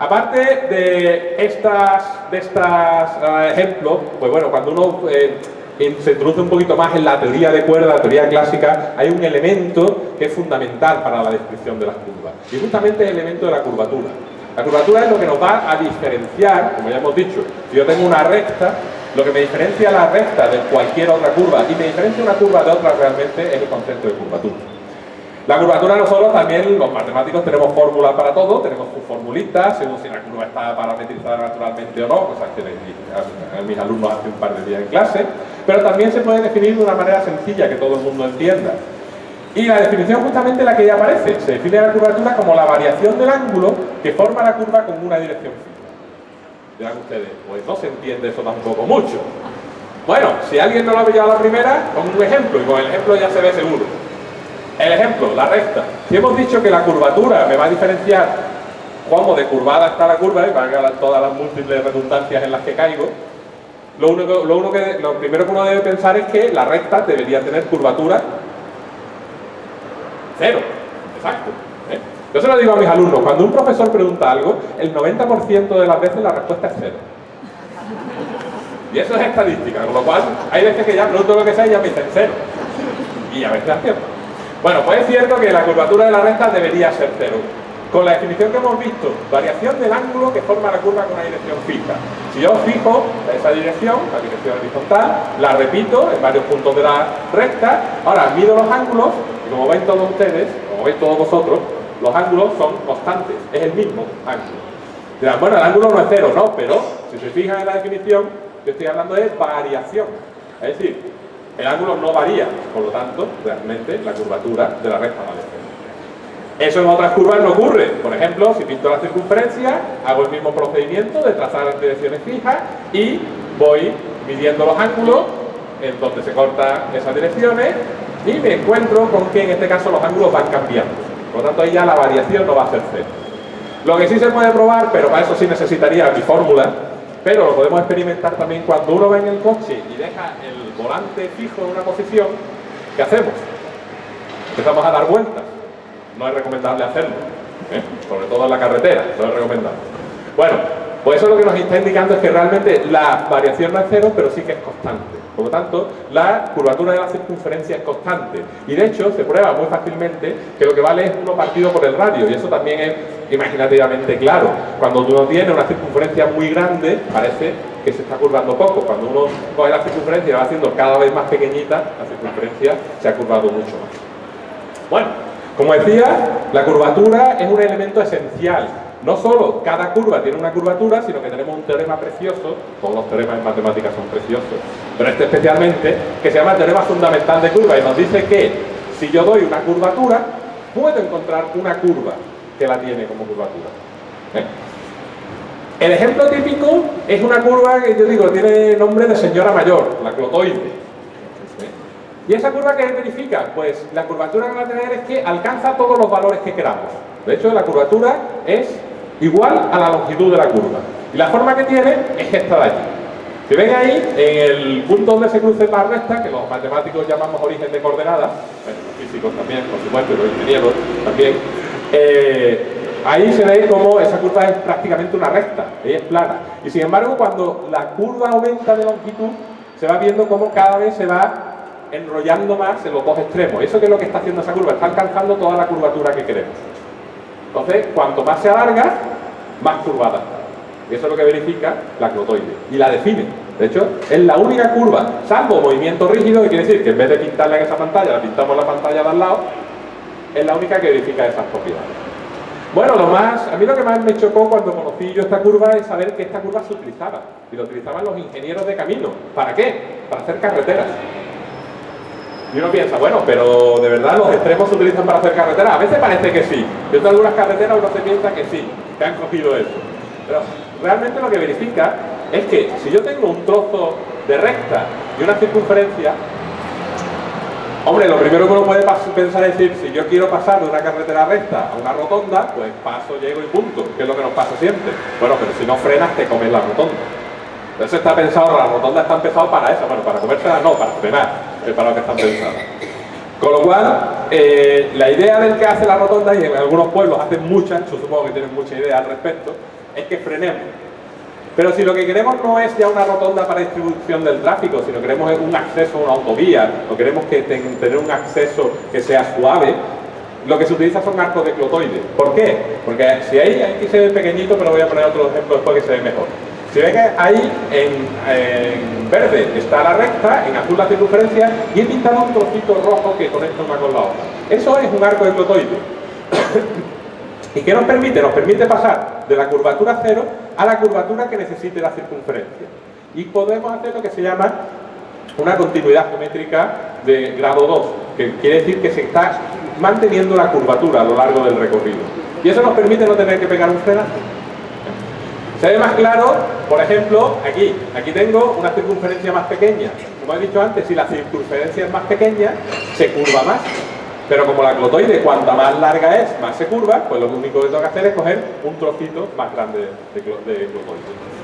aparte de estas, de eh, ejemplos, pues bueno, cuando uno eh, se introduce un poquito más en la teoría de cuerda, la teoría clásica, hay un elemento que es fundamental para la descripción de las curvas. Y justamente el elemento de la curvatura. La curvatura es lo que nos va a diferenciar, como ya hemos dicho, si yo tengo una recta, lo que me diferencia la recta de cualquier otra curva y me diferencia una curva de otra realmente es el concepto de curvatura. La curvatura nosotros también, los matemáticos, tenemos fórmulas para todo, tenemos formulitas, según si la curva está parametrizada naturalmente o no, cosas que a mis alumnos hace un par de días en clase, pero también se puede definir de una manera sencilla que todo el mundo entienda. Y la definición justamente la que ya aparece, se define la curvatura como la variación del ángulo que forma la curva con una dirección fija. Dirán ustedes, pues no se entiende eso tampoco mucho. Bueno, si alguien no lo ha pillado a la primera, con un ejemplo, y con el ejemplo ya se ve seguro. El ejemplo, la recta. Si hemos dicho que la curvatura me va a diferenciar cómo de curvada está la curva, y valga todas las múltiples redundancias en las que caigo, lo, único, lo, que, lo primero que uno debe pensar es que la recta debería tener curvatura cero. Exacto. ¿eh? Yo se lo digo a mis alumnos, cuando un profesor pregunta algo, el 90% de las veces la respuesta es cero. Y eso es estadística, con lo cual hay veces que ya pregunto lo que sea y ya me dicen cero. Y a veces acierto. Bueno, pues es cierto que la curvatura de la recta debería ser cero. Con la definición que hemos visto, variación del ángulo que forma la curva con una dirección fija. Si yo fijo esa dirección, la dirección horizontal, la repito en varios puntos de la recta, ahora mido los ángulos, y como ven todos ustedes, como veis todos vosotros, los ángulos son constantes, es el mismo ángulo. Dirán, bueno, el ángulo no es cero, no, pero si se fijan en la definición, yo estoy hablando de variación. Es decir, el ángulo no varía, por lo tanto, realmente la curvatura de la recta vale cero. Eso en otras curvas no ocurre. Por ejemplo, si pinto la circunferencia, hago el mismo procedimiento de trazar las direcciones fijas y voy midiendo los ángulos en donde se cortan esas direcciones y me encuentro con que en este caso los ángulos van cambiando. Por lo tanto, ahí ya la variación no va a ser cero. Lo que sí se puede probar, pero para eso sí necesitaría mi fórmula, pero lo podemos experimentar también cuando uno va en el coche y deja el volante fijo en una posición, ¿qué hacemos? Empezamos a dar vueltas. No es recomendable hacerlo, ¿eh? sobre todo en la carretera, no es recomendable. Bueno, pues eso lo que nos está indicando es que realmente la variación no es cero, pero sí que es constante. Por lo tanto, la curvatura de la circunferencia es constante. Y de hecho, se prueba muy fácilmente que lo que vale es uno partido por el radio. Y eso también es imaginativamente claro. Cuando uno tiene una circunferencia muy grande, parece que se está curvando poco. Cuando uno coge la circunferencia y va haciendo cada vez más pequeñita, la circunferencia se ha curvado mucho más. Bueno, como decía, la curvatura es un elemento esencial no solo cada curva tiene una curvatura, sino que tenemos un teorema precioso, todos los teoremas en matemáticas son preciosos, pero este especialmente, que se llama el teorema fundamental de curva y nos dice que si yo doy una curvatura, puedo encontrar una curva que la tiene como curvatura. ¿eh? El ejemplo típico es una curva que yo digo tiene nombre de señora mayor, la clotoide. ¿eh? ¿Y esa curva que verifica? Pues la curvatura que va a tener es que alcanza todos los valores que queramos. De hecho, la curvatura es igual a la longitud de la curva. Y la forma que tiene es esta de aquí. Si ven ahí, en el punto donde se cruce la recta, que los matemáticos llamamos origen de coordenadas, los físicos también, por supuesto, los ingenieros también, eh, ahí se ve como esa curva es prácticamente una recta, ella es plana. Y sin embargo, cuando la curva aumenta de longitud, se va viendo como cada vez se va enrollando más en los dos extremos. ¿Eso qué es lo que está haciendo esa curva? Está alcanzando toda la curvatura que queremos. Entonces, cuanto más se alarga, más curvada. Y eso es lo que verifica la clotoide. Y la define. De hecho, es la única curva, salvo movimiento rígido, que quiere decir que en vez de pintarla en esa pantalla, la pintamos en la pantalla de al lado, es la única que verifica esas propiedades. Bueno, lo más, a mí lo que más me chocó cuando conocí yo esta curva es saber que esta curva se utilizaba. Y lo utilizaban los ingenieros de camino. ¿Para qué? Para hacer carreteras. Y uno piensa, bueno, pero de verdad los extremos se utilizan para hacer carreteras. A veces parece que sí. Yo tengo algunas carreteras uno se piensa que sí. que han cogido eso. Pero realmente lo que verifica es que si yo tengo un trozo de recta y una circunferencia, hombre, lo primero que uno puede pensar es decir, si yo quiero pasar de una carretera recta a una rotonda, pues paso, llego y punto, que es lo que nos pasa siempre. Bueno, pero si no frenas, te comes la rotonda. Entonces está pensado, las rotondas están pensadas para eso, bueno, para comérsela no, para frenar, es para lo que están pensadas. Con lo cual, eh, la idea del que hace la rotonda, y en algunos pueblos hacen muchas, yo supongo que tienen mucha idea al respecto, es que frenemos. Pero si lo que queremos no es ya una rotonda para distribución del tráfico, sino queremos un acceso a una autovía, o queremos que tener un acceso que sea suave, lo que se utiliza son arcos de clotoide. ¿Por qué? Porque si ahí, aquí se ve pequeñito, pero voy a poner otro ejemplo después que se ve mejor. Si ven que ahí en, verde está la recta, en azul la circunferencia y he pintado un trocito rojo que conecta una con la otra. Eso es un arco de clotoide. ¿Y qué nos permite? Nos permite pasar de la curvatura cero a la curvatura que necesite la circunferencia. Y podemos hacer lo que se llama una continuidad geométrica de grado 2, que quiere decir que se está manteniendo la curvatura a lo largo del recorrido. Y eso nos permite no tener que pegar un frenazo. Se ve más claro, por ejemplo, aquí. Aquí tengo una circunferencia más pequeña. Como he dicho antes, si la circunferencia es más pequeña, se curva más. Pero como la clotoide, cuanta más larga es, más se curva, pues lo único que tengo que hacer es coger un trocito más grande de, clotoide.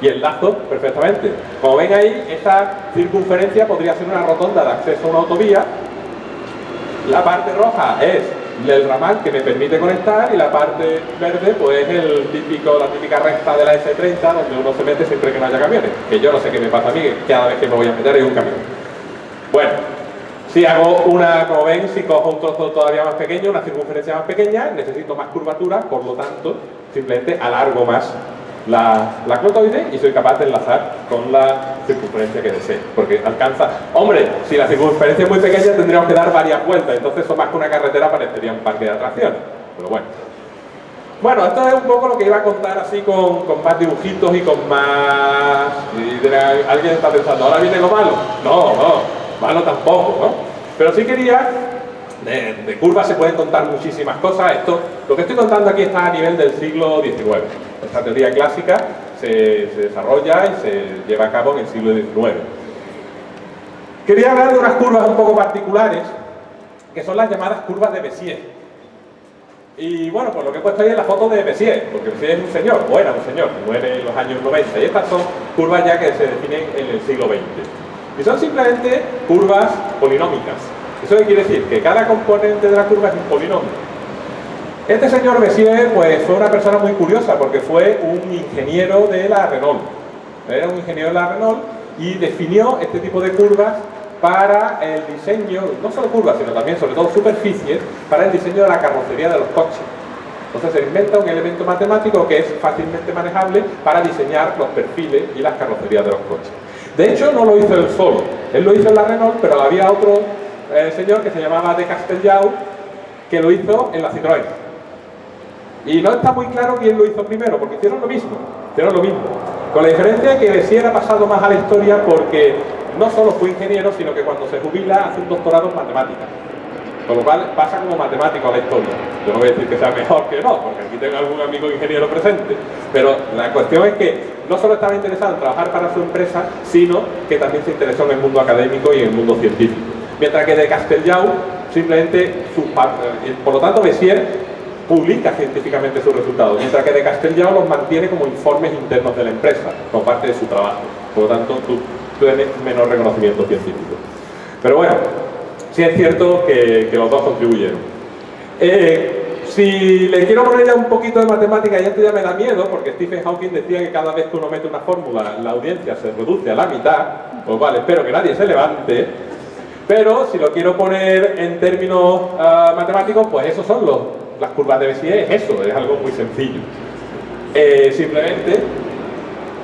Y enlazo perfectamente. Como ven ahí, esa circunferencia podría ser una rotonda de acceso a una autovía. La parte roja es el ramal que me permite conectar y la parte verde pues es el típico, la típica recta de la S30 donde uno se mete siempre que no haya camiones que yo no sé qué me pasa a mí, que cada vez que me voy a meter hay un camión bueno, si hago una, como ven, si cojo un trozo todavía más pequeño, una circunferencia más pequeña, necesito más curvatura, por lo tanto, simplemente alargo más la, la clotoide y soy capaz de enlazar con la circunferencia que desee, porque alcanza... Hombre, si la circunferencia es muy pequeña tendríamos que dar varias vueltas, entonces eso más que una carretera parecería un parque de atracciones, pero bueno. Bueno, esto es un poco lo que iba a contar así con, con más dibujitos y con más... alguien está pensando, ¿ahora viene lo malo? No, no, malo tampoco, ¿no? Pero sí quería de, curvas se pueden contar muchísimas cosas. Esto, lo que estoy contando aquí está a nivel del siglo XIX. Esta teoría clásica se, desarrolla y se lleva a cabo en el siglo XIX. Quería hablar de unas curvas un poco particulares, que son las llamadas curvas de Bézier. Y bueno, pues lo que he puesto ahí es la foto de Bézier, porque Bézier es un señor, o era un señor, muere en los años 90. Y estas son curvas ya que se definen en el siglo XX. Y son simplemente curvas polinómicas. ¿Eso qué quiere decir? Que cada componente de la curva es un polinomio. Este señor Messier pues, fue una persona muy curiosa porque fue un ingeniero de la Renault. Era un ingeniero de la Renault y definió este tipo de curvas para el diseño, no solo curvas, sino también, sobre todo, superficies, para el diseño de la carrocería de los coches. Entonces se inventa un elemento matemático que es fácilmente manejable para diseñar los perfiles y las carrocerías de los coches. De hecho, no lo hizo él solo. Él lo hizo en la Renault, pero había otro el señor que se llamaba de Castellau, que lo hizo en la Citroën. Y no está muy claro quién lo hizo primero, porque hicieron lo mismo, hicieron lo mismo. Con la diferencia que si ha pasado más a la historia porque no solo fue ingeniero, sino que cuando se jubila hace un doctorado en matemáticas. Con lo cual pasa como matemático a la historia. Yo no voy a decir que sea mejor que no, porque aquí tengo algún amigo ingeniero presente. Pero la cuestión es que no solo estaba interesado en trabajar para su empresa, sino que también se interesó en el mundo académico y en el mundo científico mientras que de Castellau simplemente, eh, por lo tanto Messier publica científicamente sus resultados, mientras que de Castellau los mantiene como informes internos de la empresa, como parte de su trabajo. Por lo tanto, tú tienes menor reconocimiento científico. Pero bueno, sí es cierto que, los dos contribuyeron. Eh, si le quiero poner ya un poquito de matemática, ya esto ya me da miedo, porque Stephen Hawking decía que cada vez que uno mete una fórmula, la audiencia se reduce a la mitad, pues vale, espero que nadie se levante, pero si lo quiero poner en términos ah, matemáticos, pues esos son los, las curvas de Bézier, es eso, es algo muy sencillo. Eh, simplemente,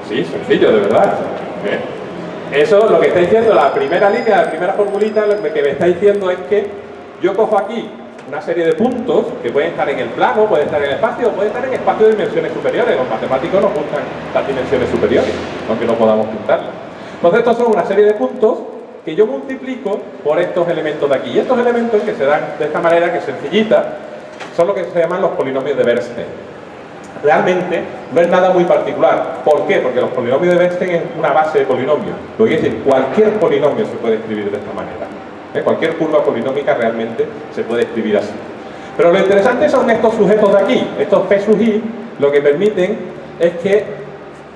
sí, sencillo, de verdad. ¿eh? Eso lo que está diciendo, la primera línea, la primera formulita, lo que me está diciendo es que yo cojo aquí una serie de puntos que pueden estar en el plano, pueden estar en el espacio, pueden estar en espacio de dimensiones superiores. Los matemáticos nos gustan las dimensiones superiores, aunque no podamos pintarlas. Entonces estos son una serie de puntos que yo multiplico por estos elementos de aquí. Y estos elementos que se dan de esta manera, que es sencillita, son lo que se llaman los polinomios de Bernstein. Realmente no es nada muy particular. ¿Por qué? Porque los polinomios de Bernstein es una base de polinomio. Lo que decir, cualquier polinomio se puede escribir de esta manera. ¿eh? Cualquier curva polinómica realmente se puede escribir así. Pero lo interesante son estos sujetos de aquí, estos P sub i, lo que permiten es que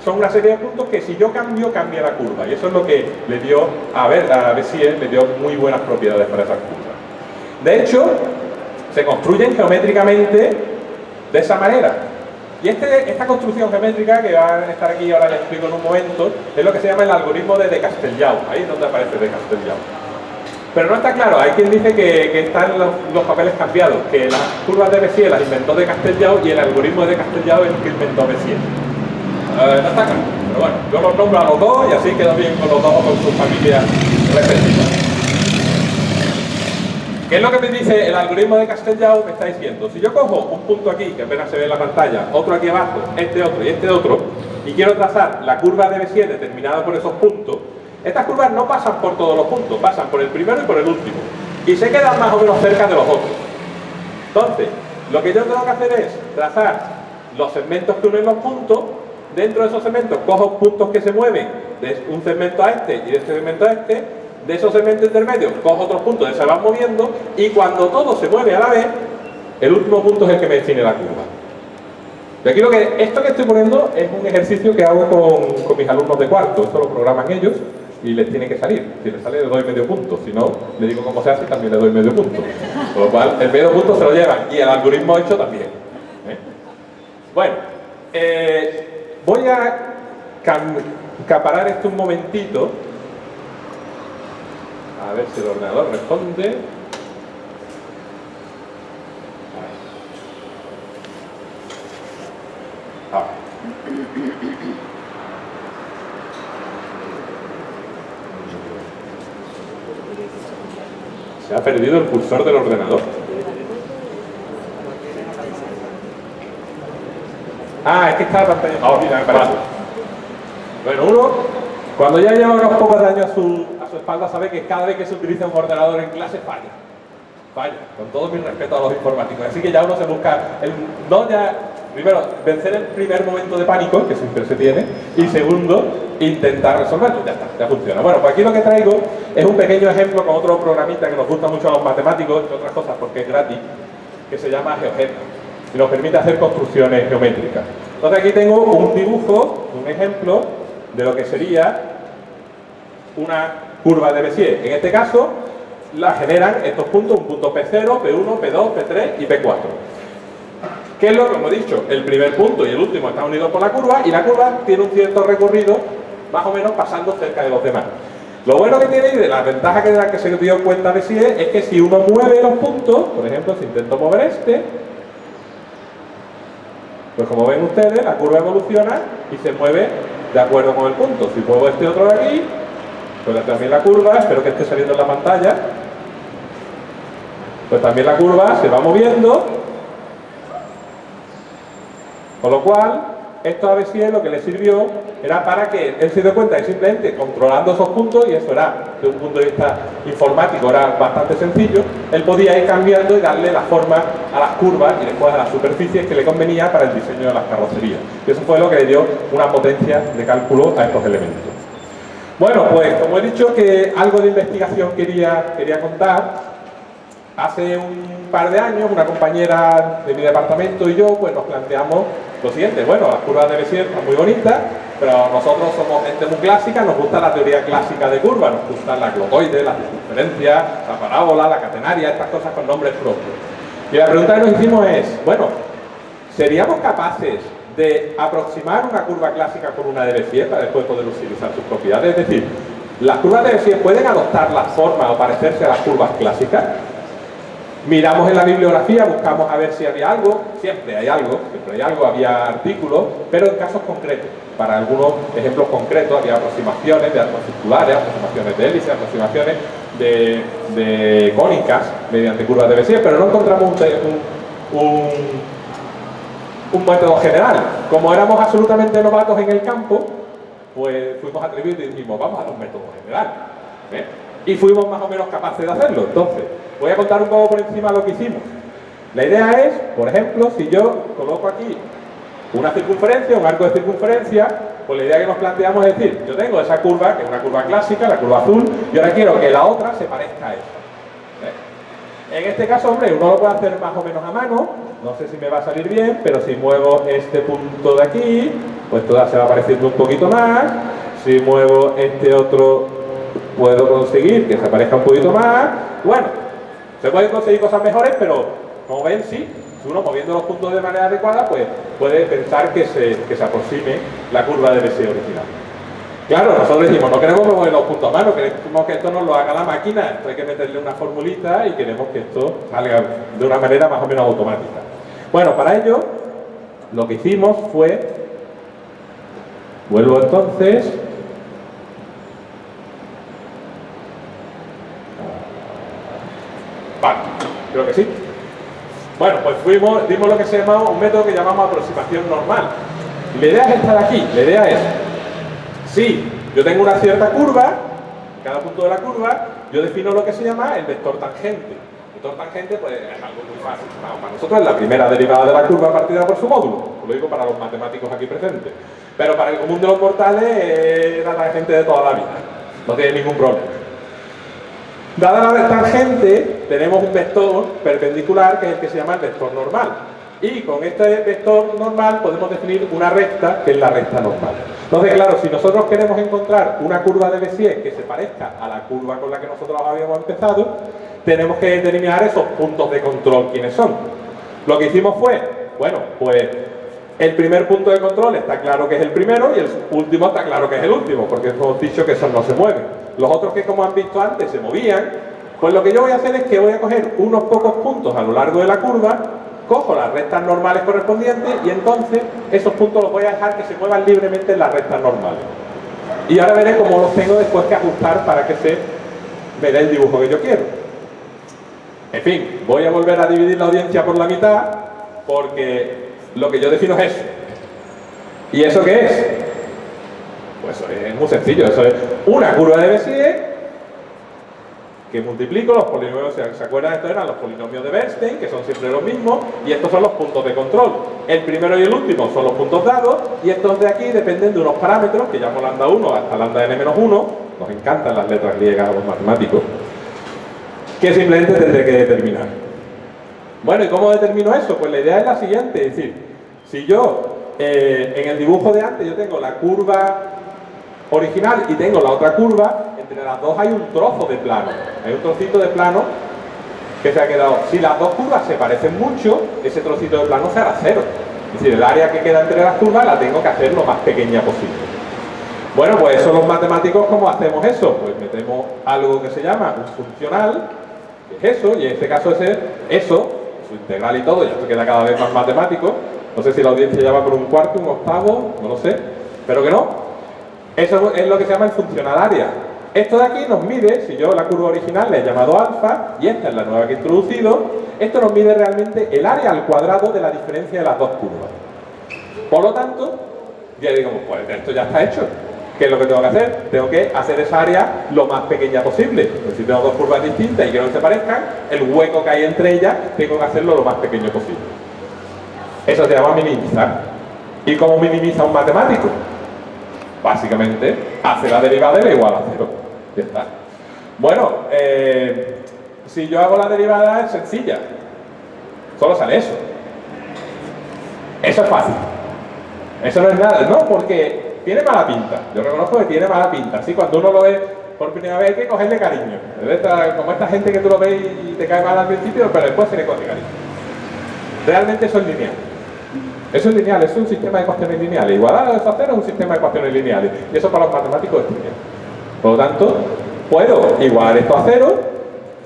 son una serie de puntos que si yo cambio, cambia la curva. Y eso es lo que le dio a ver a le dio muy buenas propiedades para esas curvas. De hecho, se construyen geométricamente de esa manera. Y este, esta construcción geométrica, que va a estar aquí, ahora les explico en un momento, es lo que se llama el algoritmo de de Castellau. Ahí es donde aparece de Castellau. Pero no está claro, hay quien dice que, están los, papeles cambiados, que las curvas de Bézier las inventó de Castellau y el algoritmo de Castellau es el que inventó Bézier. Eh, no está claro, pero bueno, yo los nombro a los dos y así quedo bien con los dos con sus familias respectivas. ¿Qué es lo que me dice el algoritmo de Castellao? Me está diciendo, si yo cojo un punto aquí, que apenas se ve en la pantalla, otro aquí abajo, este otro y este otro, y quiero trazar la curva de B7 determinada por esos puntos, estas curvas no pasan por todos los puntos, pasan por el primero y por el último. Y se quedan más o menos cerca de los otros. Entonces, lo que yo tengo que hacer es trazar los segmentos que unen los puntos, dentro de esos segmentos cojo puntos que se mueven de un segmento a este y de este segmento a este, de esos segmentos intermedios cojo otros puntos se van moviendo y cuando todo se mueve a la vez, el último punto es el que me define la curva. Y aquí lo que, esto que estoy poniendo es un ejercicio que hago con, con mis alumnos de cuarto, esto lo programan ellos y les tiene que salir. Si les sale le doy medio punto, si no, le digo cómo se hace y también le doy medio punto. Con lo cual, el medio punto se lo llevan y el algoritmo hecho también. ¿eh? Bueno, eh, voy a caparar esto un momentito a ver si el ordenador responde. Ah. Se ha perdido el cursor del ordenador. Ah, es que está la pantalla. Ah, mira, me parece. Bueno, uno, cuando ya lleva unos pocos años su, espalda sabe que cada vez que se utiliza un ordenador en clase falla. Falla, con todo mi respeto a los informáticos. Así que ya uno se busca, primero, vencer el primer momento de pánico, que siempre se tiene, y segundo, intentar resolverlo. Ya está, ya funciona. Bueno, pues aquí lo que traigo es un pequeño ejemplo con otro programita que nos gusta mucho a los matemáticos, entre otras cosas porque es gratis, que se llama GeoGebra y nos permite hacer construcciones geométricas. Entonces aquí tengo un dibujo, un ejemplo de lo que sería una curva de Bézier. En este caso, la generan estos puntos, un punto P0, P1, P2, P3 y P4. ¿Qué es lo que hemos dicho? El primer punto y el último están unidos por la curva y la curva tiene un cierto recorrido, más o menos pasando cerca de los demás. Lo bueno que tiene y de la ventaja que, que se dio cuenta Bézier es que si uno mueve los puntos, por ejemplo, si intento mover este, pues como ven ustedes, la curva evoluciona y se mueve de acuerdo con el punto. Si muevo este otro de aquí, también la curva, espero que esté saliendo en la pantalla, pues también la curva se va moviendo, con lo cual, esto a Bézier lo que le sirvió era para que él se dio cuenta que simplemente controlando esos puntos, y eso era, desde un punto de vista informático, era bastante sencillo, él podía ir cambiando y darle la forma a las curvas y después a las superficies que le convenía para el diseño de las carrocerías. Y eso fue lo que le dio una potencia de cálculo a estos elementos. Bueno, pues como he dicho que algo de investigación quería, quería contar, hace un par de años una compañera de mi departamento y yo pues nos planteamos lo siguiente, bueno, las curvas de Bézier son muy bonitas, pero nosotros somos gente muy clásica, nos gusta la teoría clásica de curvas, nos gustan las glotoides, las circunferencias, la parábola, la catenaria, estas cosas con nombres propios. Y la pregunta que nos hicimos es, bueno, ¿seríamos capaces de aproximar una curva clásica con una de Bézier para después poder utilizar sus propiedades. Es decir, las curvas de Bézier pueden adoptar la forma o parecerse a las curvas clásicas. Miramos en la bibliografía, buscamos a ver si había algo, siempre hay algo, siempre hay algo, había artículos, pero en casos concretos. Para algunos ejemplos concretos había aproximaciones de arcos circulares, aproximaciones de hélices, aproximaciones de, cónicas mediante curvas de Bézier, pero no encontramos un método general. Como éramos absolutamente novatos en el campo, pues fuimos atrevidos y dijimos, vamos a un método general. ¿eh? Y fuimos más o menos capaces de hacerlo. Entonces, voy a contar un poco por encima lo que hicimos. La idea es, por ejemplo, si yo coloco aquí una circunferencia, un arco de circunferencia, pues la idea que nos planteamos es decir, yo tengo esa curva, que es una curva clásica, la curva azul, y ahora quiero que la otra se parezca a esa. ¿eh? En este caso, hombre, uno lo puede hacer más o menos a mano, no sé si me va a salir bien, pero si muevo este punto de aquí, pues toda se va apareciendo un poquito más, si muevo este otro, puedo conseguir que se aparezca un poquito más, bueno, se pueden conseguir cosas mejores, pero como ven, sí, si uno moviendo los puntos de manera adecuada, pues puede pensar que se, se aproxime la curva de deseo original. Claro, nosotros decimos, no queremos mover los puntos a mano, queremos que esto nos lo haga la máquina, hay que meterle una formulita y queremos que esto salga de una manera más o menos automática. Bueno, para ello, lo que hicimos fue, vuelvo entonces, vale, creo que sí. Bueno, pues fuimos, dimos lo que se llama un método que llamamos aproximación normal. La idea es esta de aquí, la idea es, si yo tengo una cierta curva, en cada punto de la curva, yo defino lo que se llama el vector tangente. El vector tangente pues, es algo muy fácil. para nosotros es la primera derivada de la curva partida por su módulo. Lo digo para los matemáticos aquí presentes. Pero para el común de los mortales es la tangente de toda la vida. No tiene ningún problema. Dada la tangente, tenemos un vector perpendicular que es el que se llama el vector normal. Y con este vector normal podemos definir una recta, que es la recta normal. Entonces, claro, si nosotros queremos encontrar una curva de Bézier que se parezca a la curva con la que nosotros habíamos empezado, tenemos que determinar esos puntos de control, quiénes son. Lo que hicimos fue, bueno, pues el primer punto de control está claro que es el primero y el último está claro que es el último, porque hemos dicho que esos no se mueven. Los otros que, como han visto antes, se movían, pues lo que yo voy a hacer es que voy a coger unos pocos puntos a lo largo de la curva, cojo las rectas normales correspondientes y entonces esos puntos los voy a dejar que se muevan libremente en las rectas normales. Y ahora veré cómo los tengo después que ajustar para que se me dé el dibujo que yo quiero. En fin, voy a volver a dividir la audiencia por la mitad porque lo que yo defino es eso. ¿Y eso qué es? Pues es muy sencillo, eso es una curva de Bézier que multiplico los polinomios, ¿se acuerdan? Estos eran los polinomios de Bernstein, que son siempre los mismos, y estos son los puntos de control. El primero y el último son los puntos dados, y estos de aquí dependen de unos parámetros, que llamo lambda 1 hasta lambda n-1, nos encantan las letras griegas a los matemáticos, que simplemente tendré que determinar. Bueno, ¿y cómo determino eso? Pues la idea es la siguiente, es decir, si yo eh, en el dibujo de antes yo tengo la curva original y tengo la otra curva, entre las dos hay un trozo de plano. Hay un trocito de plano que se ha quedado. Si las dos curvas se parecen mucho, ese trocito de plano será cero. Es decir, el área que queda entre las curvas la tengo que hacer lo más pequeña posible. Bueno, pues eso los matemáticos, ¿cómo hacemos eso? Pues metemos algo que se llama un funcional, que es eso, y en este caso es eso, su integral y todo, ya esto queda cada vez más matemático. No sé si la audiencia ya va por un cuarto, un octavo, no lo sé, pero que no. Eso es lo que se llama el funcional área. Esto de aquí nos mide, si yo la curva original le he llamado alfa, y esta es la nueva que he introducido, esto nos mide realmente el área al cuadrado de la diferencia de las dos curvas. Por lo tanto, ya digo, pues esto ya está hecho. ¿Qué es lo que tengo que hacer? Tengo que hacer esa área lo más pequeña posible. Pues si tengo dos curvas distintas y que se parezcan, el hueco que hay entre ellas tengo que hacerlo lo más pequeño posible. Eso se llama minimizar. ¿Y cómo minimiza un matemático? Básicamente, hace la derivada de igual a cero. Ya está. Bueno, eh, si yo hago la derivada es sencilla. Solo sale eso. Eso es fácil. Eso no es nada, ¿no? Porque tiene mala pinta. Yo reconozco que tiene mala pinta. Así cuando uno lo ve por primera vez hay que cogerle cariño. como esta gente que tú lo ves y te cae mal al principio, pero después se le coge cariño. Realmente eso es lineal. Eso es lineal, es un sistema de ecuaciones lineales. Igualdad a cero es un sistema de ecuaciones lineales. Y eso para los matemáticos es lineal. Por lo tanto, puedo igualar esto a cero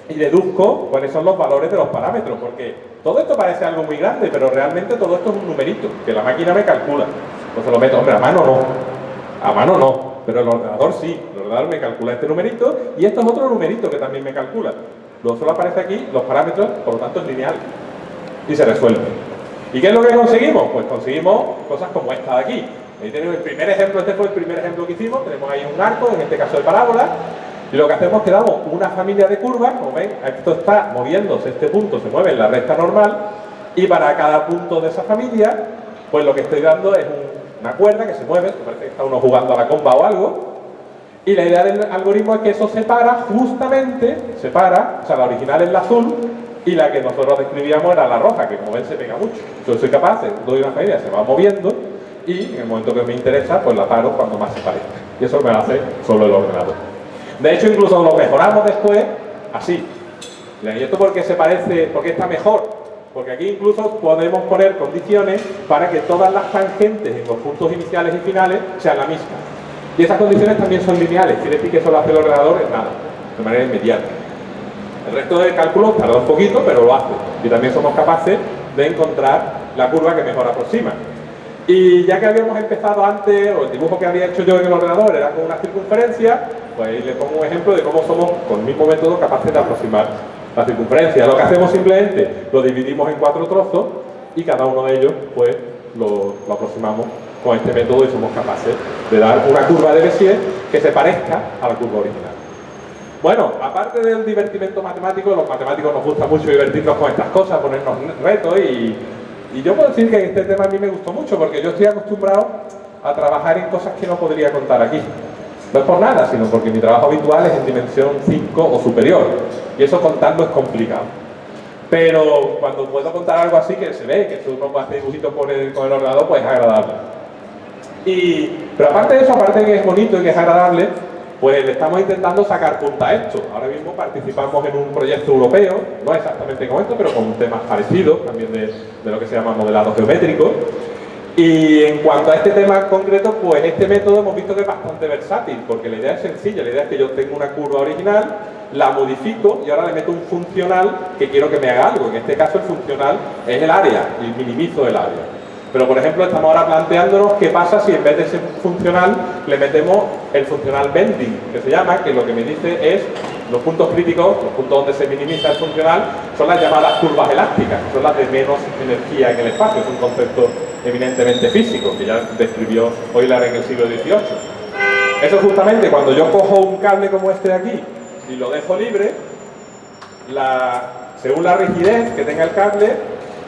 y deduzco cuáles son los valores de los parámetros, porque todo esto parece algo muy grande, pero realmente todo esto es un numerito, que la máquina me calcula. Entonces lo meto, hombre, a mano no, a mano no, pero el ordenador sí, el ordenador me calcula este numerito y esto es otro numerito que también me calcula. Luego solo aparece aquí los parámetros, por lo tanto es lineal y se resuelve. ¿Y qué es lo que conseguimos? Pues conseguimos cosas como esta de aquí. Ahí tenemos el primer ejemplo, este fue el primer ejemplo que hicimos, tenemos ahí un arco, en este caso de parábola, y lo que hacemos es que damos una familia de curvas, como ven, esto está moviéndose, este punto se mueve en la recta normal, y para cada punto de esa familia, pues lo que estoy dando es una cuerda que se mueve, que parece que está uno jugando a la comba o algo, y la idea del algoritmo es que eso separa justamente, separa, o sea, la original es la azul y la que nosotros describíamos era la roja, que como ven se pega mucho. Entonces soy capaz, doy una medida, se va moviendo y en el momento que me interesa, pues la paro cuando más se parezca. Y eso me lo hace solo el ordenador. De hecho, incluso lo mejoramos después así. ¿Y esto porque se parece, porque está mejor? Porque aquí incluso podemos poner condiciones para que todas las tangentes en los puntos iniciales y finales sean la misma. Y esas condiciones también son lineales, quiere decir que eso lo hace el ordenador en nada, de manera inmediata. El resto del cálculo tarda un poquito, pero lo hace. Y también somos capaces de encontrar la curva que mejor aproxima. Y ya que habíamos empezado antes, o el dibujo que había hecho yo en el ordenador era con una circunferencia, pues ahí le pongo un ejemplo de cómo somos, con el mismo método, capaces de aproximar la circunferencia. Lo que hacemos simplemente, lo dividimos en cuatro trozos y cada uno de ellos, pues, lo, lo aproximamos con este método y somos capaces de dar una curva de Bézier que se parezca a la curva original. Bueno, aparte del divertimento matemático, los matemáticos nos gusta mucho divertirnos con estas cosas, ponernos retos y, y yo puedo decir que este tema a mí me gustó mucho porque yo estoy acostumbrado a trabajar en cosas que no podría contar aquí. No es por nada, sino porque mi trabajo habitual es en dimensión 5 o superior y eso contarlo es complicado. Pero cuando puedo contar algo así que se ve, que uno puede hacer dibujitos con el, con el ordenador, pues es agradable. Y, pero aparte de eso, aparte de que es bonito y que es agradable, pues estamos intentando sacar punta a esto. Ahora mismo participamos en un proyecto europeo, no exactamente con esto, pero con temas parecidos, también de, de lo que se llama modelado geométrico. Y en cuanto a este tema concreto, pues este método hemos visto que es bastante versátil, porque la idea es sencilla, la idea es que yo tengo una curva original, la modifico y ahora le meto un funcional que quiero que me haga algo. En este caso el funcional es el área, y minimizo el área. Pero, por ejemplo, estamos ahora planteándonos qué pasa si en vez de ese funcional le metemos el funcional bending, que se llama, que lo que me dice es los puntos críticos, los puntos donde se minimiza el funcional, son las llamadas curvas elásticas, son las de menos energía en el espacio. Es un concepto eminentemente físico, que ya describió Euler en el siglo XVIII. Eso justamente cuando yo cojo un cable como este de aquí y lo dejo libre, según la rigidez que tenga el cable,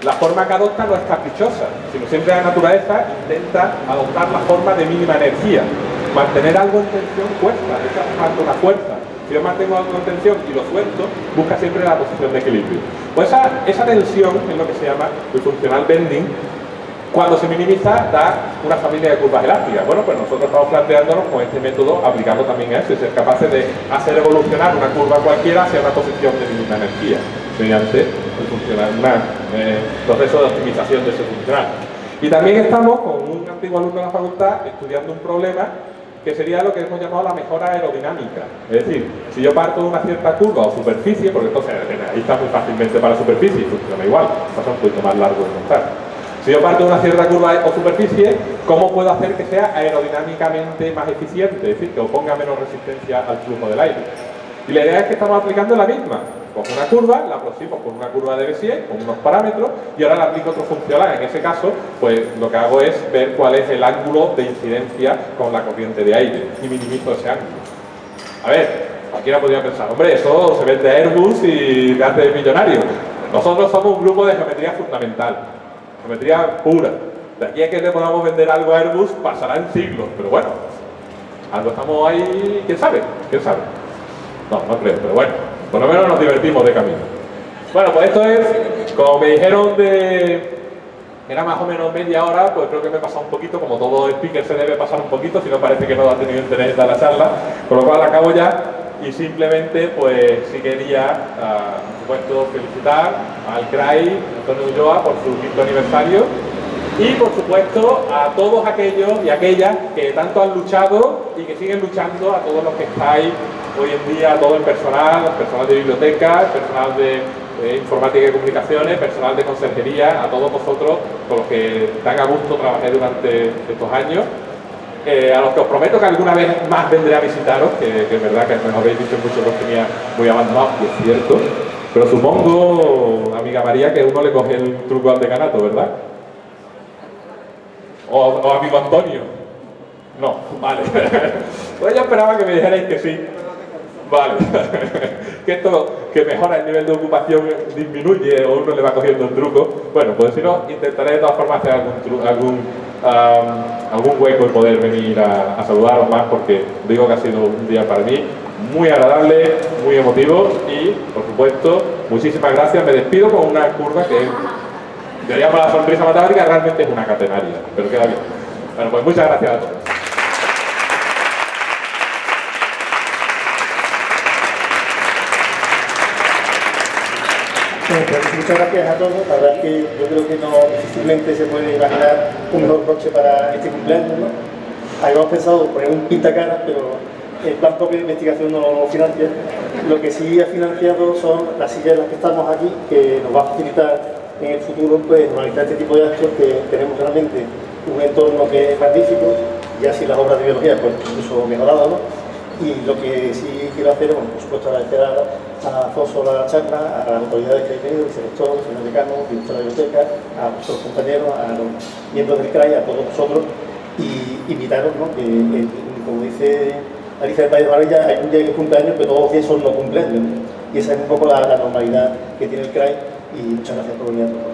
la forma que adopta no es caprichosa, sino siempre la naturaleza intenta adoptar la forma de mínima energía. Mantener algo en tensión cuesta, es hace una fuerza. Si yo mantengo algo en tensión y lo suelto, busca siempre la posición de equilibrio. Pues esa, esa tensión es lo que se llama el funcional bending, cuando se minimiza da una familia de curvas elásticas. Bueno, pues nosotros estamos planteándonos con este método aplicarlo también a eso y ser capaces de hacer evolucionar una curva cualquiera hacia una posición de mínima energía mediante el funcional, un eh, proceso de optimización de ese funcional. Y también estamos con un antiguo alumno de la facultad estudiando un problema que sería lo que hemos llamado la mejora aerodinámica. Es decir, si yo parto de una cierta curva o superficie, porque entonces ahí está muy fácilmente para superficie y funciona igual, pasa un poquito más largo de montar. Si yo parto de una cierta curva o superficie, ¿cómo puedo hacer que sea aerodinámicamente más eficiente? Es decir, que oponga menos resistencia al flujo del aire. Y la idea es que estamos aplicando la misma. Cojo una curva, la aproximo con una curva de Bézier, con unos parámetros, y ahora le aplico otro funcional. En ese caso, pues lo que hago es ver cuál es el ángulo de incidencia con la corriente de aire y minimizo ese ángulo. A ver, cualquiera podría pensar, hombre, eso se vende a Airbus y te hace millonario. Nosotros somos un grupo de geometría fundamental, geometría pura. De aquí a que le podamos vender algo a Airbus pasarán siglos, pero bueno, algo estamos ahí, quién sabe, quién sabe. No, no creo, pero bueno. Por lo menos nos divertimos de camino. Bueno, pues esto es, como me dijeron de... Era más o menos media hora, pues creo que me he pasado un poquito, como todo speaker se debe pasar un poquito, si no parece que no ha tenido interés en la charla, con lo cual acabo ya y simplemente pues sí quería, uh, por supuesto, felicitar al CRAI, Antonio Ulloa, por su quinto aniversario y por supuesto a todos aquellos y aquellas que tanto han luchado y que siguen luchando, a todos los que estáis hoy en día, todo el personal, personal de bibliotecas, personal de, informática y comunicaciones, personal de conserjería, a todos vosotros con los que tan a gusto trabajé durante estos años. Eh, a los que os prometo que alguna vez más vendré a visitaros, que, es verdad que me habéis dicho mucho que os tenía muy abandonados, y es cierto, pero supongo, amiga María, que uno le coge el truco al decanato, ¿verdad? O, amigo Antonio. No, vale. pues yo esperaba que me dijerais que sí. Vale. que esto que mejora el nivel de ocupación disminuye o uno le va cogiendo un truco. Bueno, pues si no, intentaré de todas formas hacer algún, algún, algún hueco y poder venir a, a saludaros más porque digo que ha sido un día para mí muy agradable, muy emotivo y, por supuesto, muchísimas gracias. Me despido con una curva que yo llamo la sonrisa matemática, realmente es una catenaria, pero queda bien. Bueno, pues muchas gracias a todos. Pues muchas gracias a todos. La verdad es que yo creo que no difícilmente se puede imaginar un mejor coche para este cumpleaños. ¿no? Habíamos pensado poner un pintacaras, pero el plan propio de investigación no lo financia. Lo que sí ha financiado son las sillas en las que estamos aquí, que nos va a facilitar en el futuro pues, normalizar este tipo de actos que tenemos realmente un entorno que es magnífico, y así las obras de biología pues incluso mejorado. Y lo que sí quiero hacer bueno, por supuesto, agradecer a, a Alfonso la charla, a las autoridades que hay venido, el director, señor decano, director de la biblioteca, a nuestros compañeros, a los miembros del CRAI, a todos vosotros, y invitaros, ¿no? que, como dice Alicia del País de Maravilla, hay un día que es cumpleaños, pero todos los días son no cumpleaños. Y esa es un poco la, la normalidad que tiene el CRAI, y muchas gracias por venir a todos.